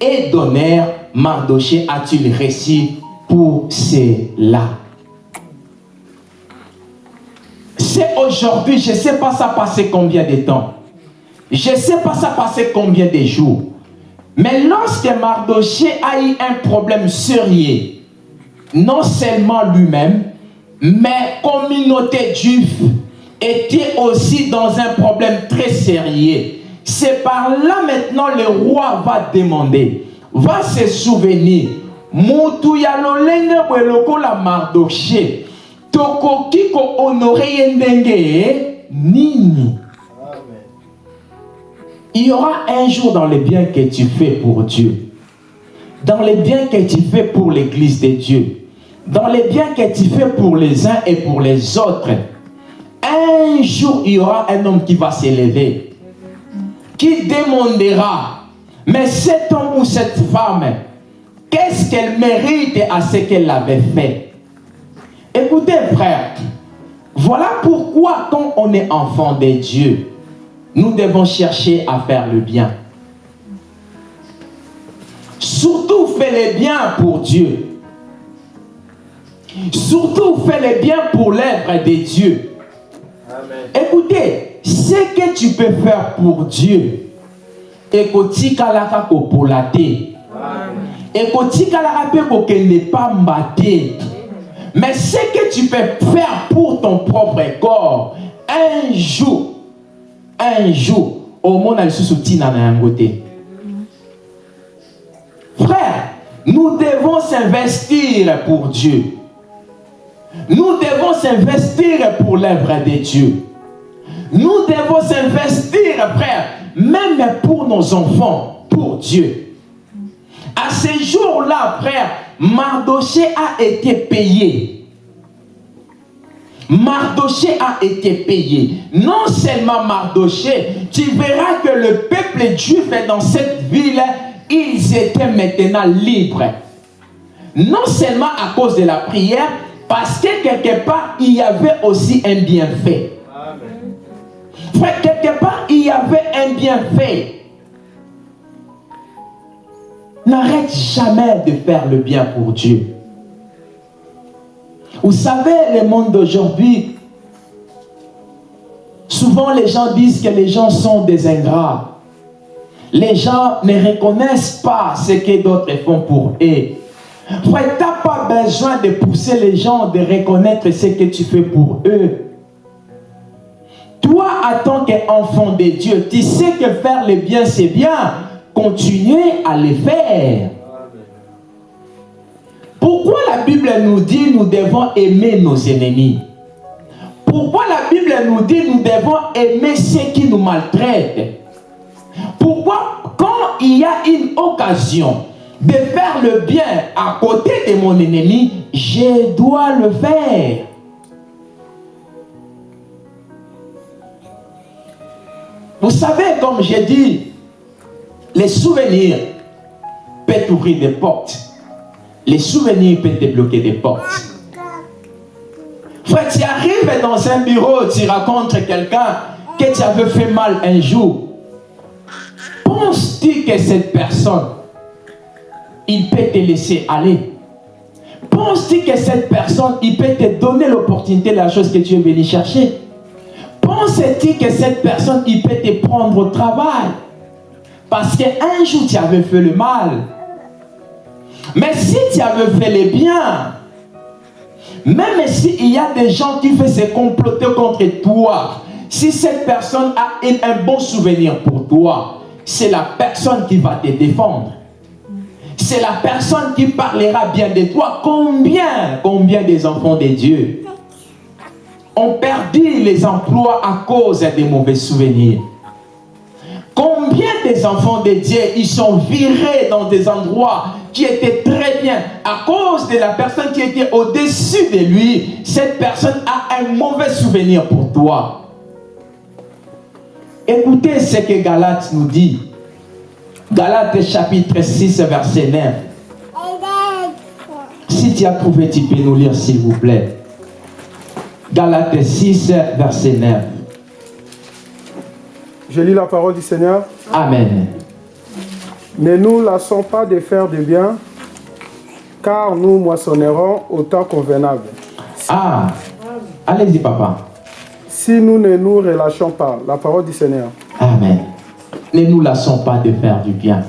et d'honneur Mardoché a-t-il réussi pour cela? C'est aujourd'hui, je ne sais pas ça passé combien de temps. Je ne sais pas ça passé combien de jours. Mais lorsque Mardoché a eu un problème sérieux, non seulement lui-même, mais communauté juive était aussi dans un problème très sérieux. C'est par là maintenant le roi va demander, va se souvenir, mutu lolenge la Mardoché, tokoki ko honorer ndenge nini? Il y aura un jour dans les biens que tu fais pour Dieu, dans les biens que tu fais pour l'église de Dieu, dans les biens que tu fais pour les uns et pour les autres, un jour il y aura un homme qui va s'élever, qui demandera, mais cet homme ou cette femme, qu'est-ce qu'elle mérite à ce qu'elle avait fait? Écoutez frère, voilà pourquoi quand on est enfant de Dieu, nous devons chercher à faire le bien. Surtout fais le bien pour Dieu. Surtout fais le bien pour l'œuvre de Dieu. Écoutez, ce que tu peux faire pour Dieu, ekoti kalaka kopola te. Kalaka mpe kokende pamba te. Mais ce que tu peux faire pour ton propre corps un jour un jour omona lisusu ntina na yango te. Frère nous devons s'investir pour Dieu. Nous devons s'investir pour l'œuvre de Dieu nous devons s'investir frère même pour nos enfants pour Dieu à ce jour-là frère Mardoché a été payé Mardoché a été payé. Non seulement Mardoché, tu verras que le peuple juif dans cette ville, ils étaient maintenant libres. Non seulement à cause de la prière, parce que quelque part, il y avait aussi un bienfait. Frère, quelque part, il y avait un bienfait. N'arrête jamais de faire le bien pour Dieu. Vous savez, le monde d'aujourd'hui, souvent les gens disent que les gens sont des ingrats. Les gens ne reconnaissent pas ce que d'autres font pour eux. Frère, tu n'as pas besoin de pousser les gens de reconnaître ce que tu fais pour eux. Toi, en tant qu'enfant de Dieu, tu sais que faire le bien, c'est bien. Continuez à le faire. Pourquoi la Bible nous dit nous devons aimer nos ennemis? Pourquoi la Bible nous dit nous devons aimer ceux qui nous maltraitent? Pourquoi quand il y a une occasion de faire le bien à côté de mon ennemi, je dois le faire? Vous savez, comme j'ai dit, les souvenirs peuvent ouvrir des portes. Les souvenirs peuvent débloquer des portes. Frère, tu arrives dans un bureau, tu racontes quelqu'un que tu avais fait mal un jour. Penses-tu que cette personne, il peut te laisser aller? Penses-tu que cette personne, il peut te donner l'opportunité la chose que tu es venu chercher? Penses-tu que cette personne, peut te prendre au travail? Parce qu'un jour, tu avais fait le mal. Mais si tu avais fait le bien, même s'il y a des gens qui font se comploter contre toi, si cette personne a un bon souvenir pour toi, c'est la personne qui va te défendre. C'est la personne qui parlera bien de toi. Combien, combien des enfants de Dieu? Ont perdu les emplois à cause des mauvais souvenirs Combien des enfants de Dieu, ils sont virés dans des endroits qui étaient très bien à cause de la personne qui était au-dessus de lui? Cette personne a un mauvais souvenir pour toi. Écoutez ce que Galate nous dit. Galate chapitre 6, verset 9. Si tu as trouvé, tu peux nous lire s'il vous plaît. Galate 6, verset 9. Je lis la parole du Seigneur. Amen. Ne nous lassons pas de faire du bien, car nous moissonnerons au temps convenable. Ah, allez-y papa. Si nous ne nous relâchons pas, la parole du Seigneur. Amen. Ne nous lassons pas de faire du bien.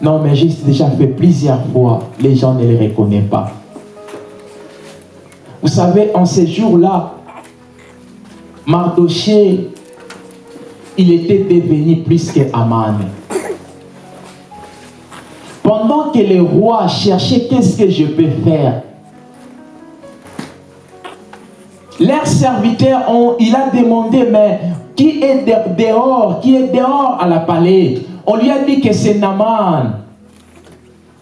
Non, mais j'ai déjà fait plusieurs fois, les gens ne les reconnaissent pas. Vous savez, en ces jours-là, Mardoché, il était devenu plus que Aman. Pendant que les rois cherchaient qu'est-ce que je peux faire, leurs serviteurs ont, il a demandé, mais qui est dehors, qui est dehors à la palais? On lui a dit que c'est Naman.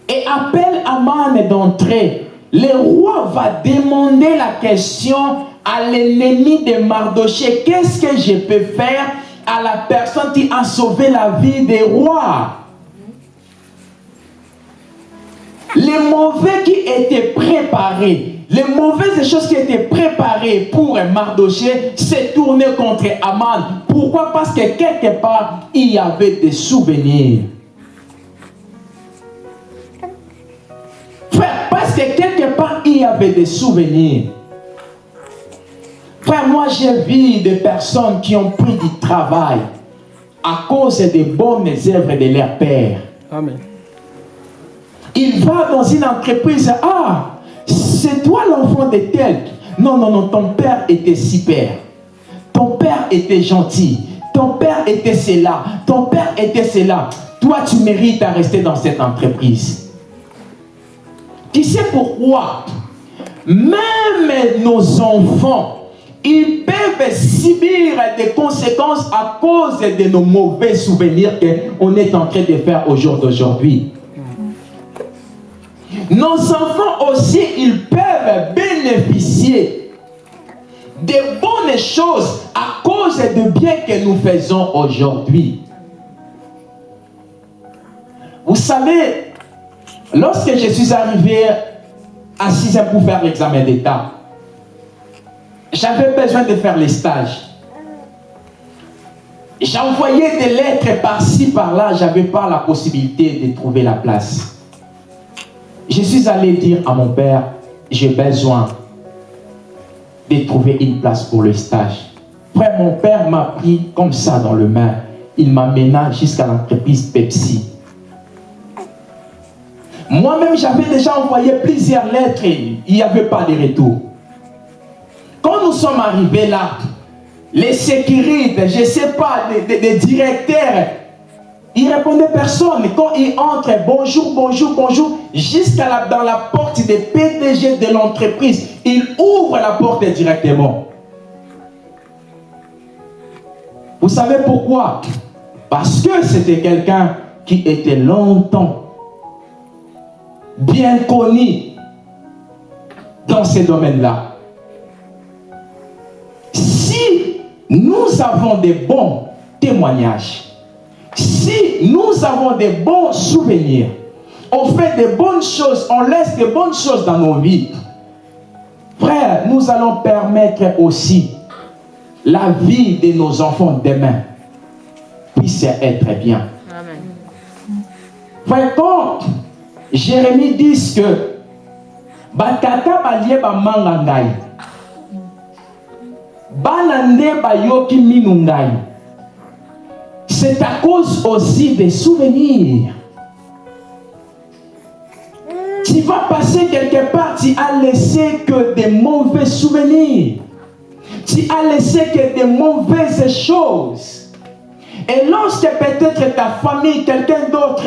Et appelle Aman d'entrer. Le roi va demander la question à l'ennemi de Mardoché. Qu'est-ce que je peux faire à la personne qui a sauvé la vie des rois? Les mauvais qui étaient préparés, les mauvaises choses qui étaient préparées pour Mardoché s'est tourné contre Aman. Pourquoi? Parce que quelque part, il y avait des souvenirs. Parce que quelque il y avait des souvenirs. Frère, moi j'ai vu des personnes qui ont pris du travail à cause des bonnes œuvres de leur père. Amen. Il va dans une entreprise, ah, c'est toi l'enfant de tel. Non, non, non, ton père était super. Ton père était gentil. Ton père était cela. Ton père était cela. Toi, tu mérites à rester dans cette entreprise. Tu sais pourquoi? Même nos enfants, ils peuvent subir des conséquences à cause de nos mauvais souvenirs qu'on est en train de faire au jour d'aujourd'hui. Nos enfants aussi, ils peuvent bénéficier de bonnes choses à cause du bien que nous faisons aujourd'hui. Vous savez, lorsque je suis arrivé à 6 ans pour faire l'examen d'État, j'avais besoin de faire les stages. J'envoyais des lettres par-ci, par-là, je n'avais pas la possibilité de trouver la place. Je suis allé dire à mon père, j'ai besoin de trouver une place pour le stage. Frère, mon père m'a pris comme ça dans le main. Il m'amena jusqu'à l'entreprise Pepsi. Moi-même, j'avais déjà envoyé plusieurs lettres. Il n'y avait pas de retour. Quand nous sommes arrivés là, les sécurités, je ne sais pas, les, directeurs, ils ne répondaient personne. Quand ils entrent, bonjour, bonjour, bonjour, jusqu'à la porte des PDG de l'entreprise, ils ouvrent la porte directement. Vous savez pourquoi? Parce que c'était quelqu'un qui était longtemps bien connu dans ces domaines-là. Si nous avons des bons témoignages, si nous avons des bons souvenirs, on fait des bonnes choses, on laisse des bonnes choses dans nos vies, frère, nous allons permettre aussi la vie de nos enfants demain puisse être bien. Amen. Frère, quand Jérémie dit que batata c'est à cause aussi des souvenirs. Tu vas passer quelque part tu as laissé que des mauvais souvenirs. Tu as laissé que des mauvaises choses. Et lorsque peut-être ta famille quelqu'un d'autre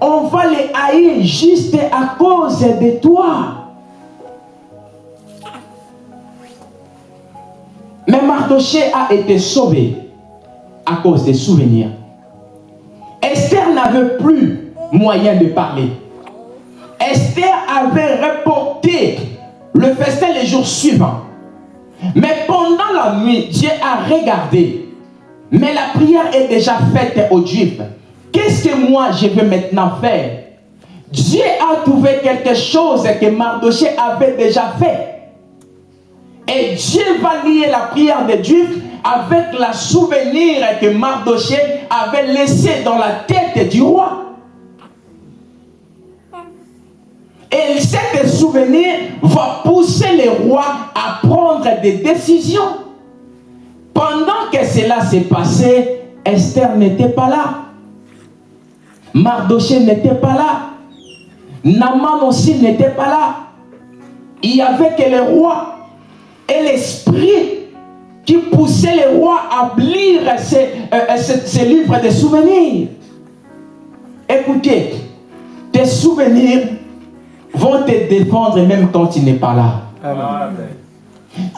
on va les haïr juste à cause de toi. Mais Mardoché a été sauvé à cause des souvenirs. Esther n'avait plus moyen de parler. Esther avait reporté le festin les jours suivants. Mais pendant la nuit, Dieu a regardé. Mais la prière est déjà faite aux Juifs. Qu'est-ce que moi je veux maintenant faire? Dieu a trouvé quelque chose que Mardoché avait déjà fait. Et Dieu va lier la prière des Juifs avec la souvenir que Mardoché avait laissé dans la tête du roi. Et cet souvenir va pousser les rois à prendre des décisions. Pendant que cela s'est passé, Esther n'était pas là. Mardoché n'était pas là. Naman aussi n'était pas là. Il y avait que le roi et l'esprit qui poussait les rois à lire ces, euh, ces, livres de souvenirs. Écoutez, tes souvenirs vont te défendre même quand tu n'es pas là.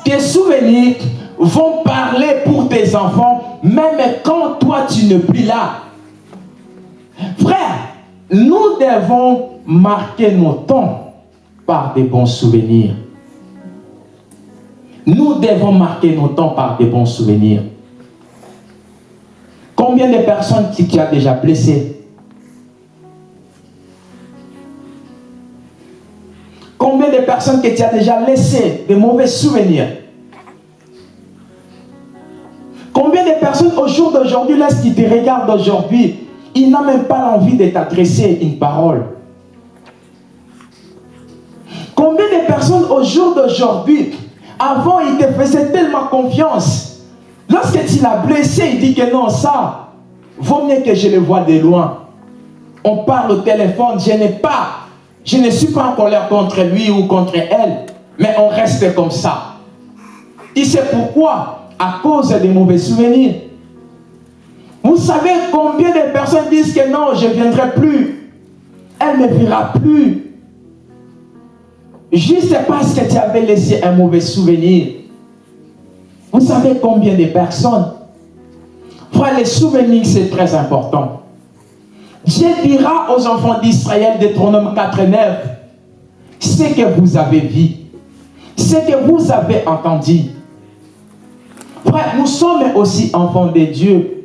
Tes souvenirs vont parler pour tes enfants même quand toi tu n'es plus là. Frère, nous devons marquer nos temps par des bons souvenirs. Nous devons marquer nos temps par des bons souvenirs. Combien de personnes qui tu as déjà blessé? Combien de personnes que tu as déjà laissé de mauvais souvenirs? Combien de personnes au jour d'aujourd'hui, lorsqu'ils te regardent aujourd'hui, il n'a même pas envie de t'adresser une parole. Combien de personnes au jour d'aujourd'hui, avant il te faisait tellement confiance. Lorsque tu l'as blessé, il dit que non, ça, vaut mieux que je le vois de loin. On parle au téléphone, je n'ai pas, je ne suis pas en colère contre lui ou contre elle, mais on reste comme ça. Il sait pourquoi À cause des mauvais souvenirs. Vous savez combien de personnes disent que non, je ne viendrai plus. Elle ne verra plus. Juste parce que tu avais laissé un mauvais souvenir. Vous savez combien de personnes? Frère, les souvenirs, c'est très important. Dieu dira aux enfants d'Israël, Deutéronome 4 et 9, ce que vous avez vu, ce que vous avez entendu. Frère, nous sommes aussi enfants de Dieu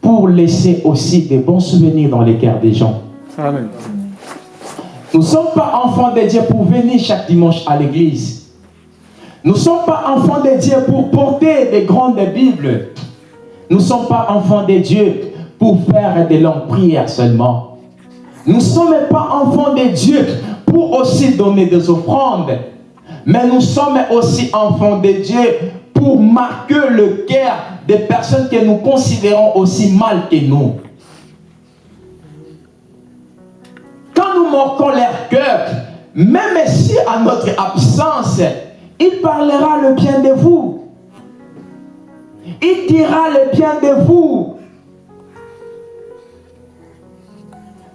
pour laisser aussi des bons souvenirs dans les cœurs des gens. Amen. Nous ne sommes pas enfants de Dieu pour venir chaque dimanche à l'église. Nous ne sommes pas enfants de Dieu pour porter des grandes Bibles. Nous ne sommes pas enfants de Dieu pour faire des longues prières seulement. Nous ne sommes pas enfants de Dieu pour aussi donner des offrandes. Mais nous sommes aussi enfants de Dieu pour marquer le cœur des personnes que nous considérons aussi mal que nous. Quand nous marquons leur cœur, même si à notre absence, il parlera le bien de vous. Il dira le bien de vous.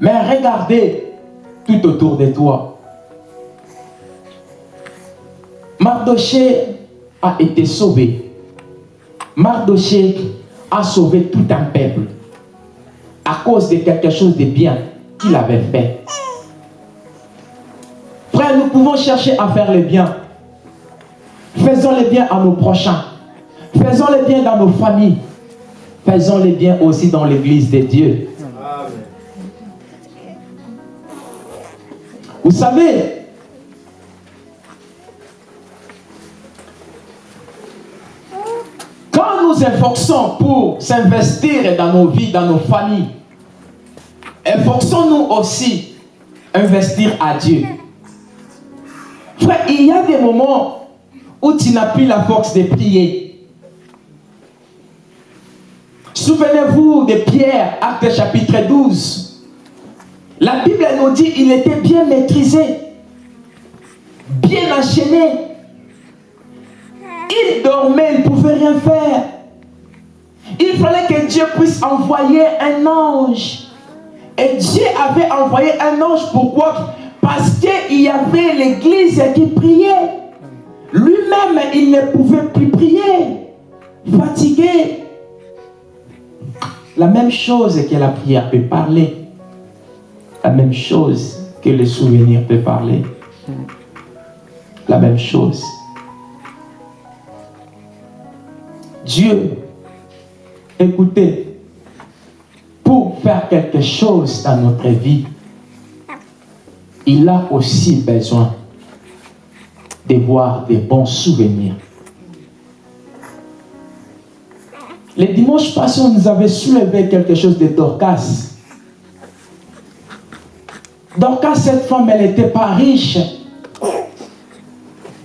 Mais regardez tout autour de toi. Mardoché a été sauvé. Mardoché a sauvé tout un peuple. à cause de quelque chose de bien qu'il avait fait. Frère, nous pouvons chercher à faire le bien. Faisons le bien à nos prochains. Faisons le bien dans nos familles. Faisons le bien aussi dans l'église de Dieu. Vous savez, quand nous efforçons pour s'investir dans nos vies, dans nos familles, efforçons-nous aussi investir à Dieu. Il y a des moments où tu n'as plus la force de prier. Souvenez-vous de Pierre, acte chapitre 12. La Bible nous dit qu'il était bien maîtrisé, bien enchaîné. Il dormait, rien faire. Il fallait que Dieu puisse envoyer un ange. Et Dieu avait envoyé un ange. Pourquoi Parce qu'il y avait l'église qui priait. Lui-même, il ne pouvait plus prier. Fatigué. La même chose que la prière peut parler la même chose que le souvenir peut parler. La même chose. Dieu, écoutez, pour faire quelque chose dans notre vie, il a aussi besoin de voir des bons souvenirs. Les dimanches passés, on nous avait soulevé quelque chose de Dorcas. Quand cette femme, elle n'était pas riche,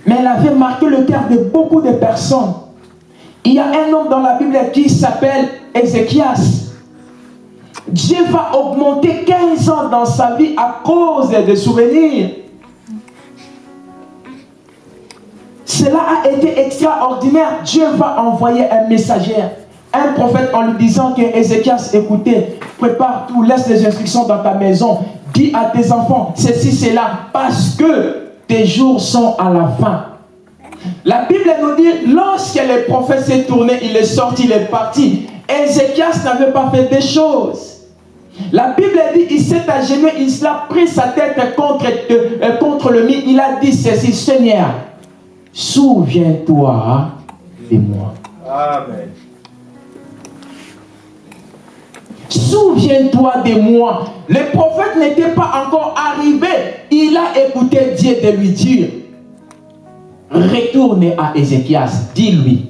mais elle avait marqué le cœur de beaucoup de personnes. Il y a un homme dans la Bible qui s'appelle Ézéchias. Dieu va augmenter 15 ans dans sa vie à cause des souvenirs. Cela a été extraordinaire. Dieu va envoyer un messager, un prophète en lui disant que Ézéchias, écoutez, prépare tout, laisse les instructions dans ta maison. Dis à tes enfants, ceci, c'est là, parce que tes jours sont à la fin. La Bible nous dit, lorsque le prophète s'est tourné, il est sorti, il est parti. Ézéchias n'avait pas fait des choses. La Bible dit, il s'est agenouillé, il a pris sa tête contre, euh, contre le mur. Il a dit ceci, Seigneur, souviens-toi de moi. Amen. Souviens-toi de moi. Le prophète n'était pas encore arrivé. Il a écouté Dieu de lui dire, retourne à Ézéchias, dis-lui,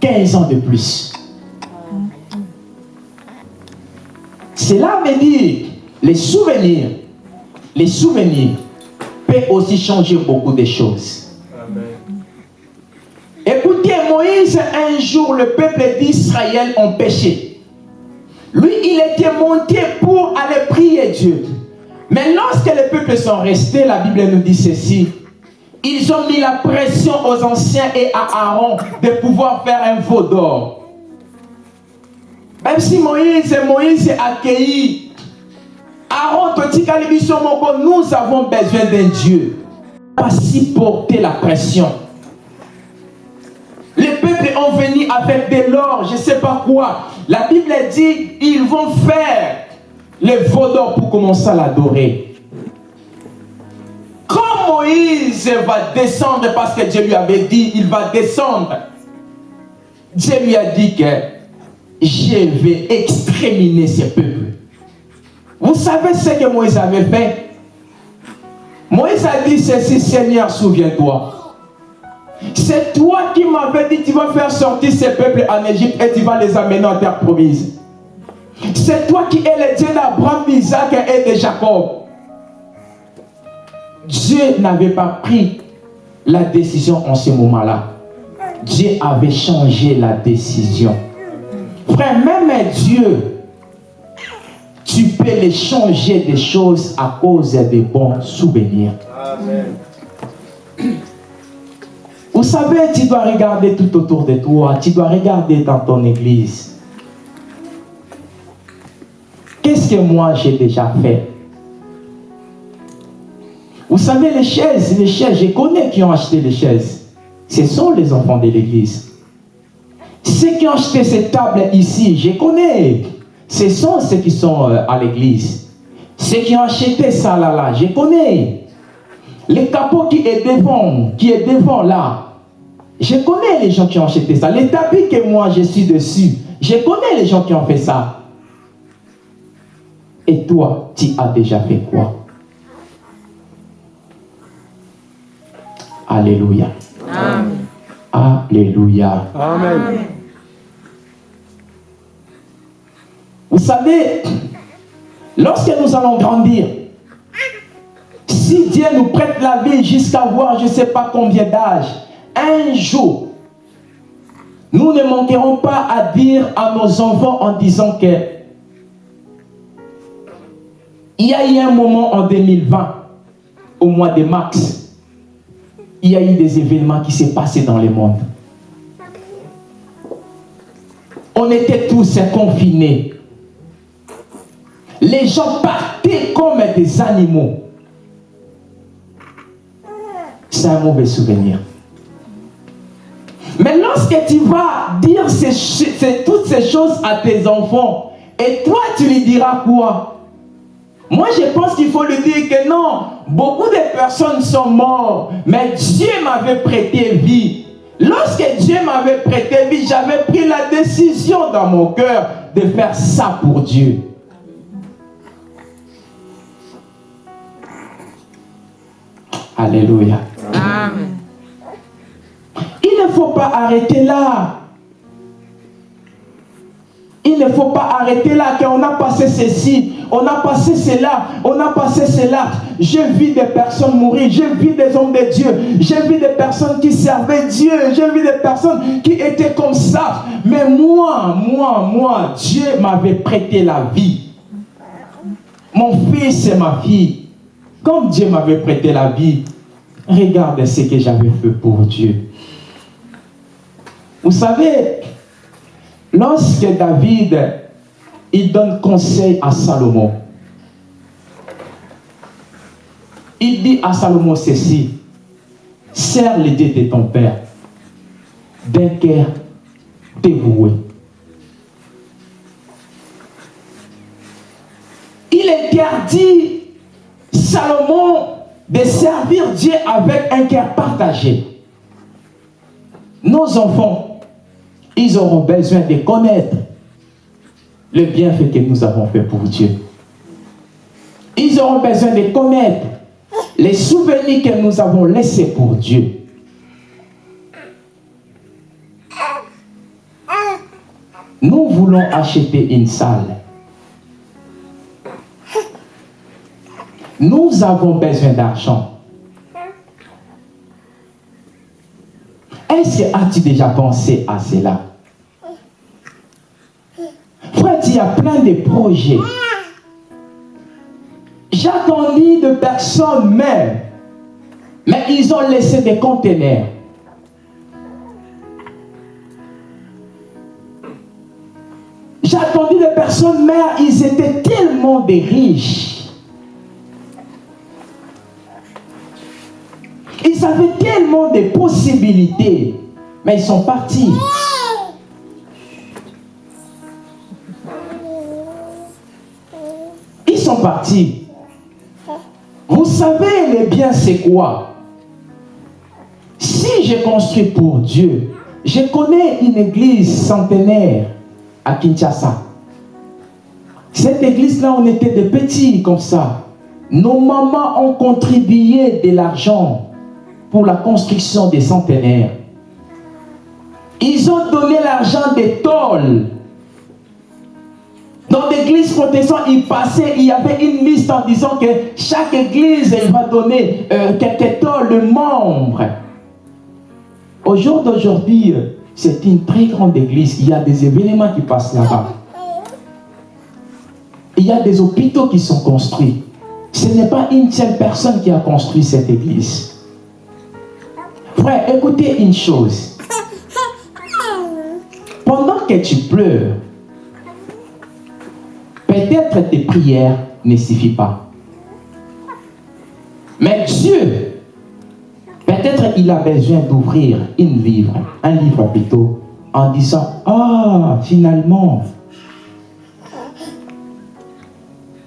15 ans de plus. Cela veut dire, les souvenirs, les souvenirs peuvent aussi changer beaucoup de choses. Écoutez, Moïse, un jour, le peuple d'Israël ont péché. Lui, il était monté pour aller prier Dieu. Mais lorsque les peuples sont restés, la Bible nous dit ceci. Ils ont mis la pression aux anciens et à Aaron de pouvoir faire un veau d'or. Même si Moïse, Moïse a accueilli Aaron, nous avons besoin d'un Dieu. Pas si porter la pression. Les peuples ont venu avec de l'or, je ne sais pas quoi. La Bible dit, ils vont faire les vaudors pour commencer à l'adorer. Moïse va descendre, parce que Dieu lui avait dit, il va descendre. Dieu lui a dit que je vais exterminer ces peuples. Vous savez ce que Moïse avait fait? Moïse a dit ceci, Seigneur, souviens-toi. C'est toi qui m'avais dit tu vas faire sortir ces peuples en Égypte et tu vas les amener en terre promise. C'est toi qui es le Dieu d'Abraham, d'Isaac et de Jacob. Dieu n'avait pas pris la décision en ce moment-là. Dieu avait changé la décision. Frère, même Dieu, tu peux les changer des choses à cause des bons souvenirs. Vous savez, tu dois regarder tout autour de toi. Tu dois regarder dans ton église. Qu'est-ce que moi j'ai déjà fait? Vous savez, les chaises, les chaises, je connais qui ont acheté les chaises. Ce sont les enfants de l'église. Ceux qui ont acheté cette table ici, je connais. ce sont ceux qui sont euh, à l'église. Ceux qui ont acheté ça là, là, je connais. Les capots qui est devant, qui est devant là, je connais les gens qui ont acheté ça. Les tapis que moi je suis dessus, je connais les gens qui ont fait ça. Et toi, tu as déjà fait quoi? Alléluia. Amen. Alléluia. Amen. Vous savez, lorsque nous allons grandir, si Dieu nous prête la vie jusqu'à voir je ne sais pas combien d'âge, un jour, nous ne manquerons pas à dire à nos enfants en disant que il y a eu un moment en 2020, au mois de mars, il y a eu des événements qui s'est passé dans le monde. On était tous confinés. Les gens partaient comme des animaux. C'est un mauvais souvenir. Mais lorsque tu vas dire ces- toutes ces choses à tes enfants, et toi tu lui diras quoi? Moi je pense qu'il faut lui dire que non, beaucoup de personnes sont mortes, mais Dieu m'avait prêté vie. Lorsque Dieu m'avait prêté vie, j'avais pris la décision dans mon cœur de faire ça pour Dieu. Alléluia. Amen. Il ne faut pas arrêter là. Il ne faut pas arrêter là, qu'on a passé ceci, on a passé cela, on a passé cela. J'ai vu des personnes mourir, j'ai vu des hommes de Dieu, j'ai vu des personnes qui servaient Dieu, j'ai vu des personnes qui étaient comme ça. Mais moi, moi, moi, Dieu m'avait prêté la vie. Mon fils et ma fille, comme Dieu m'avait prêté la vie, regarde ce que j'avais fait pour Dieu. Vous savez, lorsque David, il donne conseil à Salomon, il dit à Salomon ceci, serre les dieux de ton père d'un cœur dévoué. Il interdit Salomon de servir Dieu avec un cœur partagé. Nos enfants, ils auront besoin de connaître le bienfait que nous avons fait pour Dieu. Ils auront besoin de connaître les souvenirs que nous avons laissés pour Dieu. Nous voulons acheter une salle. Nous avons besoin d'argent. As-tu déjà pensé à cela? Frère, il y a plein de projets. J'attendis de personnes même, mais ils ont laissé des conteneurs. J'attendis des personnes mères, ils étaient tellement des riches. Ils avaient tellement de possibilités, mais ils sont partis. Ils sont partis. Vous savez, le bien, c'est quoi? Si je construis pour Dieu, je connais une église centenaire à Kinshasa. Cette église-là, on était des petits comme ça. Nos mamans ont contribué de l'argent pour la construction des centenaires. Ils ont donné l'argent des tôles. Dans l'église protestante, il passait, il y avait une liste en disant que chaque église elle va donner euh, quelques tôles de membres. Au jour d'aujourd'hui, euh, c'est une très grande église. Il y a des événements qui passent là-bas. Il y a des hôpitaux qui sont construits. Ce n'est pas une seule personne qui a construit cette église. Frère, écoutez une chose. Que tu pleures, peut-être tes prières ne suffisent pas. Mais Dieu, peut-être il a besoin d'ouvrir une livre, un livre plutôt, en disant, ah, finalement,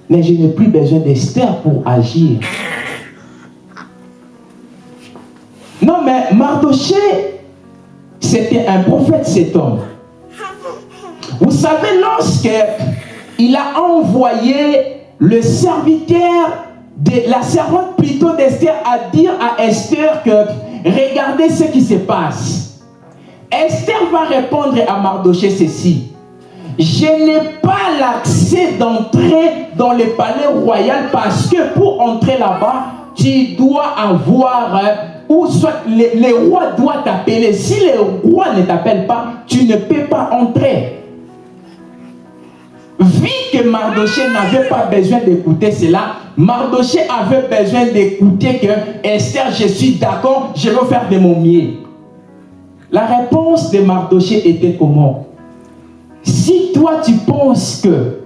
mais je n'ai plus besoin d'Esther pour agir. Non, mais Mardoché, c'était un prophète, cet homme. Vous savez, lorsque il a envoyé le serviteur, de, la servante plutôt d'Esther, à dire à Esther que regardez ce qui se passe. Esther va répondre à Mardoché ceci. Je n'ai pas l'accès d'entrer dans le palais royal parce que pour entrer là-bas, tu dois avoir, ou soit le, roi doit t'appeler. Si le roi ne t'appelle pas, tu ne peux pas entrer. Vu que Mardoché n'avait pas besoin d'écouter cela, Mardoché avait besoin d'écouter que Esther, je suis d'accord, je vais faire de mon mieux. La réponse de Mardoché était comment? Si toi tu penses que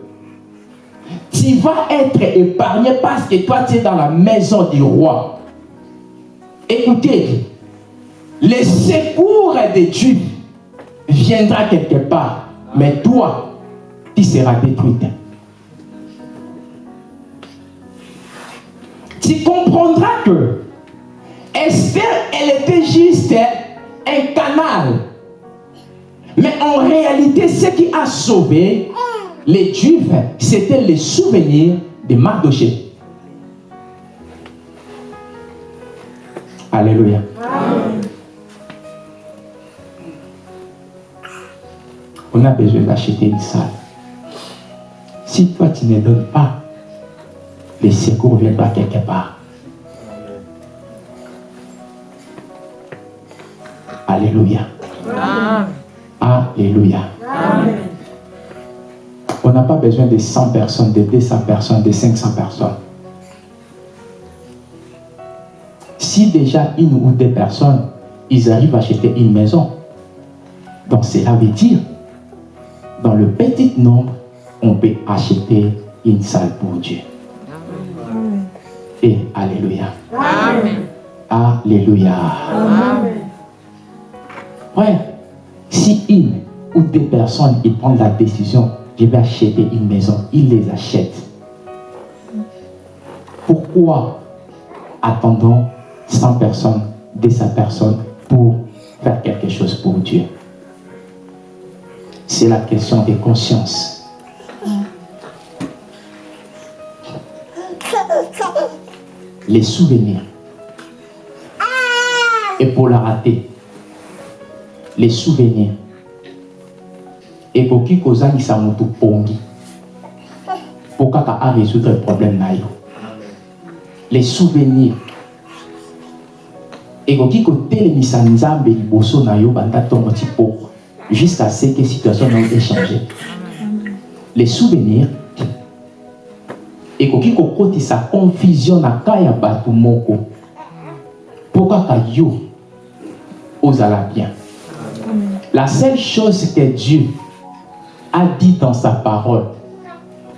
tu vas être épargné parce que toi tu es dans la maison du roi, écoutez, le secours de Dieu viendra quelque part, mais toi, sera détruite. Tu comprendras que Esther, elle était juste un canal. Mais en réalité, ce qui a sauvé les Juifs, c'était les souvenirs de Mardoché. Alléluia. On a besoin d'acheter une salle. Si toi tu ne donnes pas, les secours viendront quelque part. Alléluia. Alléluia. On n'a pas besoin de 100 personnes, de 200 personnes, de 500 personnes. Si déjà une ou deux personnes, ils arrivent à acheter une maison, donc cela veut dire, dans le petit nombre, on peut acheter une salle pour Dieu. Et Alléluia. Amen. Alléluia. Amen. Ouais, si une ou deux personnes ils prennent la décision, je vais acheter une maison, ils les achètent. Pourquoi attendons 100 personnes, 200 personnes pour faire quelque chose pour Dieu C'est la question de conscience. les souvenirs. Et pour la rater, les souvenirs. Et pour qui kozangisa mutu pongi. Pour kaka résoudre le problème Les souvenirs. Et koki kotelemisa nzambe liboso na yo banda tongo ti jusqu'à ce que situation ait changé. Les souvenirs ekoki kokotisa confusion na ka ya bato moko mpo kaka yo ozala bien. La seule chose que Dieu a dit dans sa parole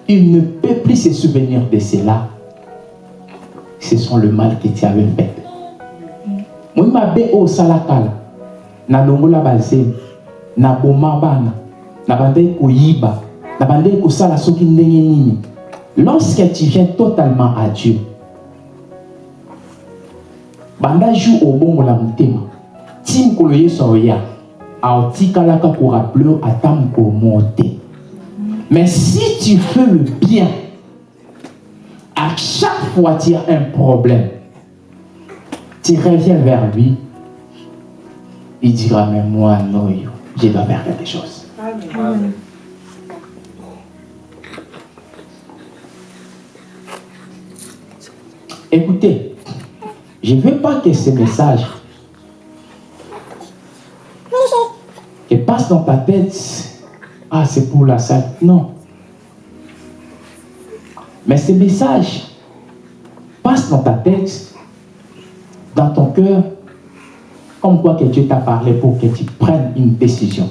il ne peut plus se souvenir de cela ce sont le mal que tu avais fait naboma bana. Soki ndenge nini. Lorsque tu viens totalement à Dieu, banda aotikalaka korapeleur ata mokolo monte mais si tu fais le bien à chaque fois tu as un problème tu reviens vers lui il dira mais moi non je dois faire quelque chose. Écoutez, je ne veux pas que ce message qui passe dans ta tête, ah c'est pour la salle. Non. Mais ce message passe dans ta tête, dans ton cœur, comme quoi que Dieu t'a parlé pour que tu prennes une décision.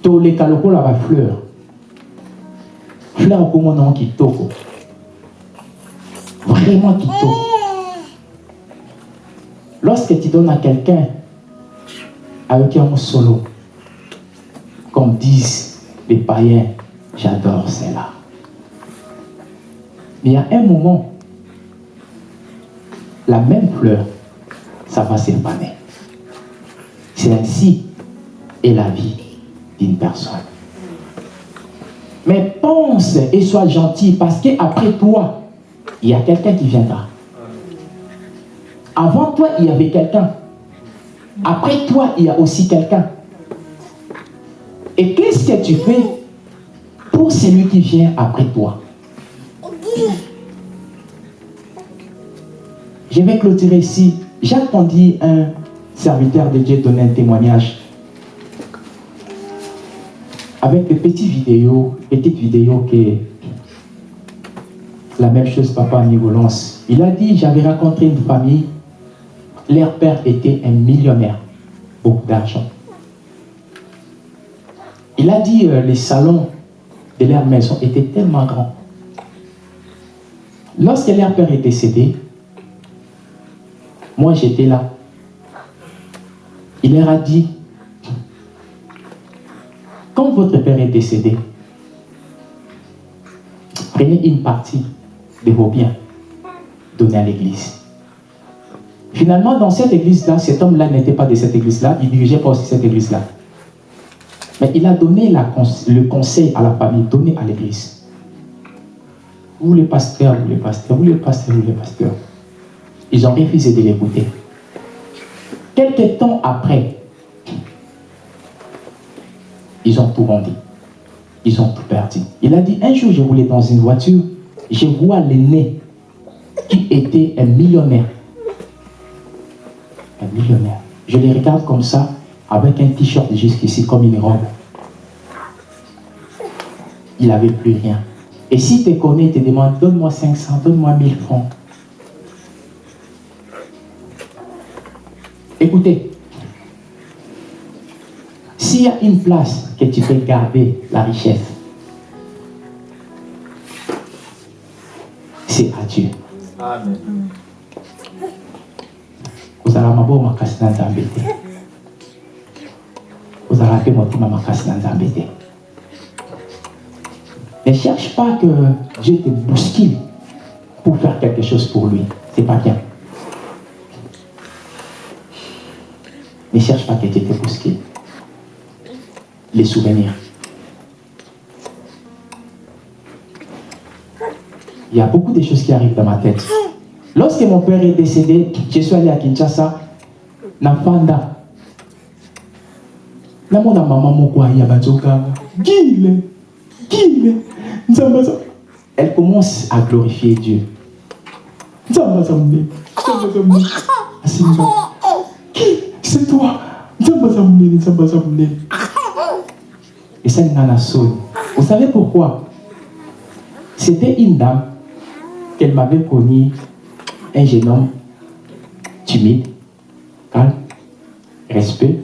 toleka lokola bafleur fleur okomona kitoko vraiment kitoko lorsque tu donnes à quelqu'un avec un solo comme disent les païens, j'adore cela. Mais il y a un moment, la même fleur, ça va s'épaner. C'est ainsi est la vie d'une personne. Mais pense et sois gentil parce qu'après toi, il y a quelqu'un qui viendra. Avant toi, il y avait quelqu'un. Après toi, il y a aussi quelqu'un. Et qu'est-ce que tu fais pour celui qui vient après toi? Je vais clôturer ici. J'ai entendu un serviteur de Dieu donner un témoignage avec des petites vidéos, petites vidéos que la même chose papa Nivolance. Il a dit, j'avais rencontré une famille, leur père était un millionnaire, beaucoup d'argent. Il a dit, euh, les salons de leur maison étaient tellement grands. Lorsque leur père est décédé, moi j'étais là. Il leur a dit, quand votre père est décédé, prenez une partie de vos biens, donnez à l'église. Finalement, dans cette église-là, cet homme-là n'était pas de cette église-là, il dirigeait pas aussi cette église-là. Mais il a donné le conseil à la famille, donné à l'église. Vous les pasteurs, vous les pasteurs, vous les pasteurs, vous les pasteurs? Ils ont refusé de l'écouter. Quelques temps après, ils ont tout vendu. Ils ont tout perdu. Il a dit, un jour, je roulais dans une voiture, je vois l'aîné qui était un millionnaire. Un millionnaire. Je les regarde comme ça, avec un t-shirt jusqu'ici, comme une robe. Il n'avait plus rien. Et si tu connais, te demande, donne-moi 500, donne-moi 1000 francs. Écoutez, s'il y a une place que tu peux garder la richesse, c'est à Dieu. Amen. makasi na nzambe te kozala mpe motema makasi na nzambe te ne cherche pas que Dieu te bouscule pour faire quelque chose pour lui c'est pas bien ne cherche pas que Dieu te bouscule les souvenirs il y a beaucoup de choses qui arrivent dans ma tête Lorsque mon père est décédé, je suis allé à Kinshasa, na Fanda. Na mona maman moko ya bazoka. Gile, gile. Elle commence à glorifier Dieu. Qui C'est toi. Et ça, il a Vous savez pourquoi? C'était une dame qu'elle m'avait connue un jeune homme timide, calme, respect,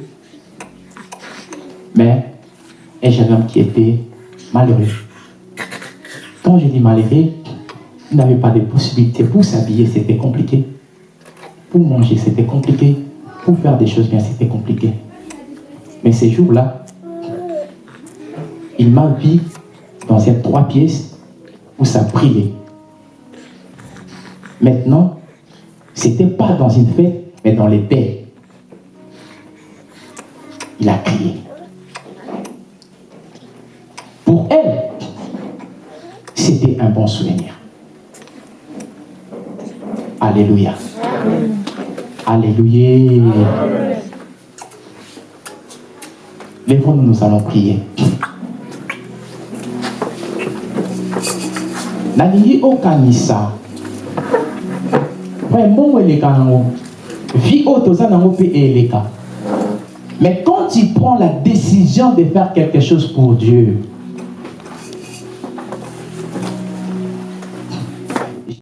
mais un jeune homme qui était malheureux. Quand je dis malheureux, il n'avait pas de possibilité pour s'habiller, c'était compliqué. Pour manger, c'était compliqué. Pour faire des choses bien, c'était compliqué. Mais ces jours-là, il m'a vu dans ces trois pièces où ça brillait. Maintenant, c'était pas dans une fête, mais dans les paix. Il a crié. Pour elle, c'était un bon souvenir. Alléluia. Alléluia. Lèvons-nous, nous allons prier. Nani au kanisa mbongo eleka vie mais quand tu prends la décision de faire quelque chose pour dieu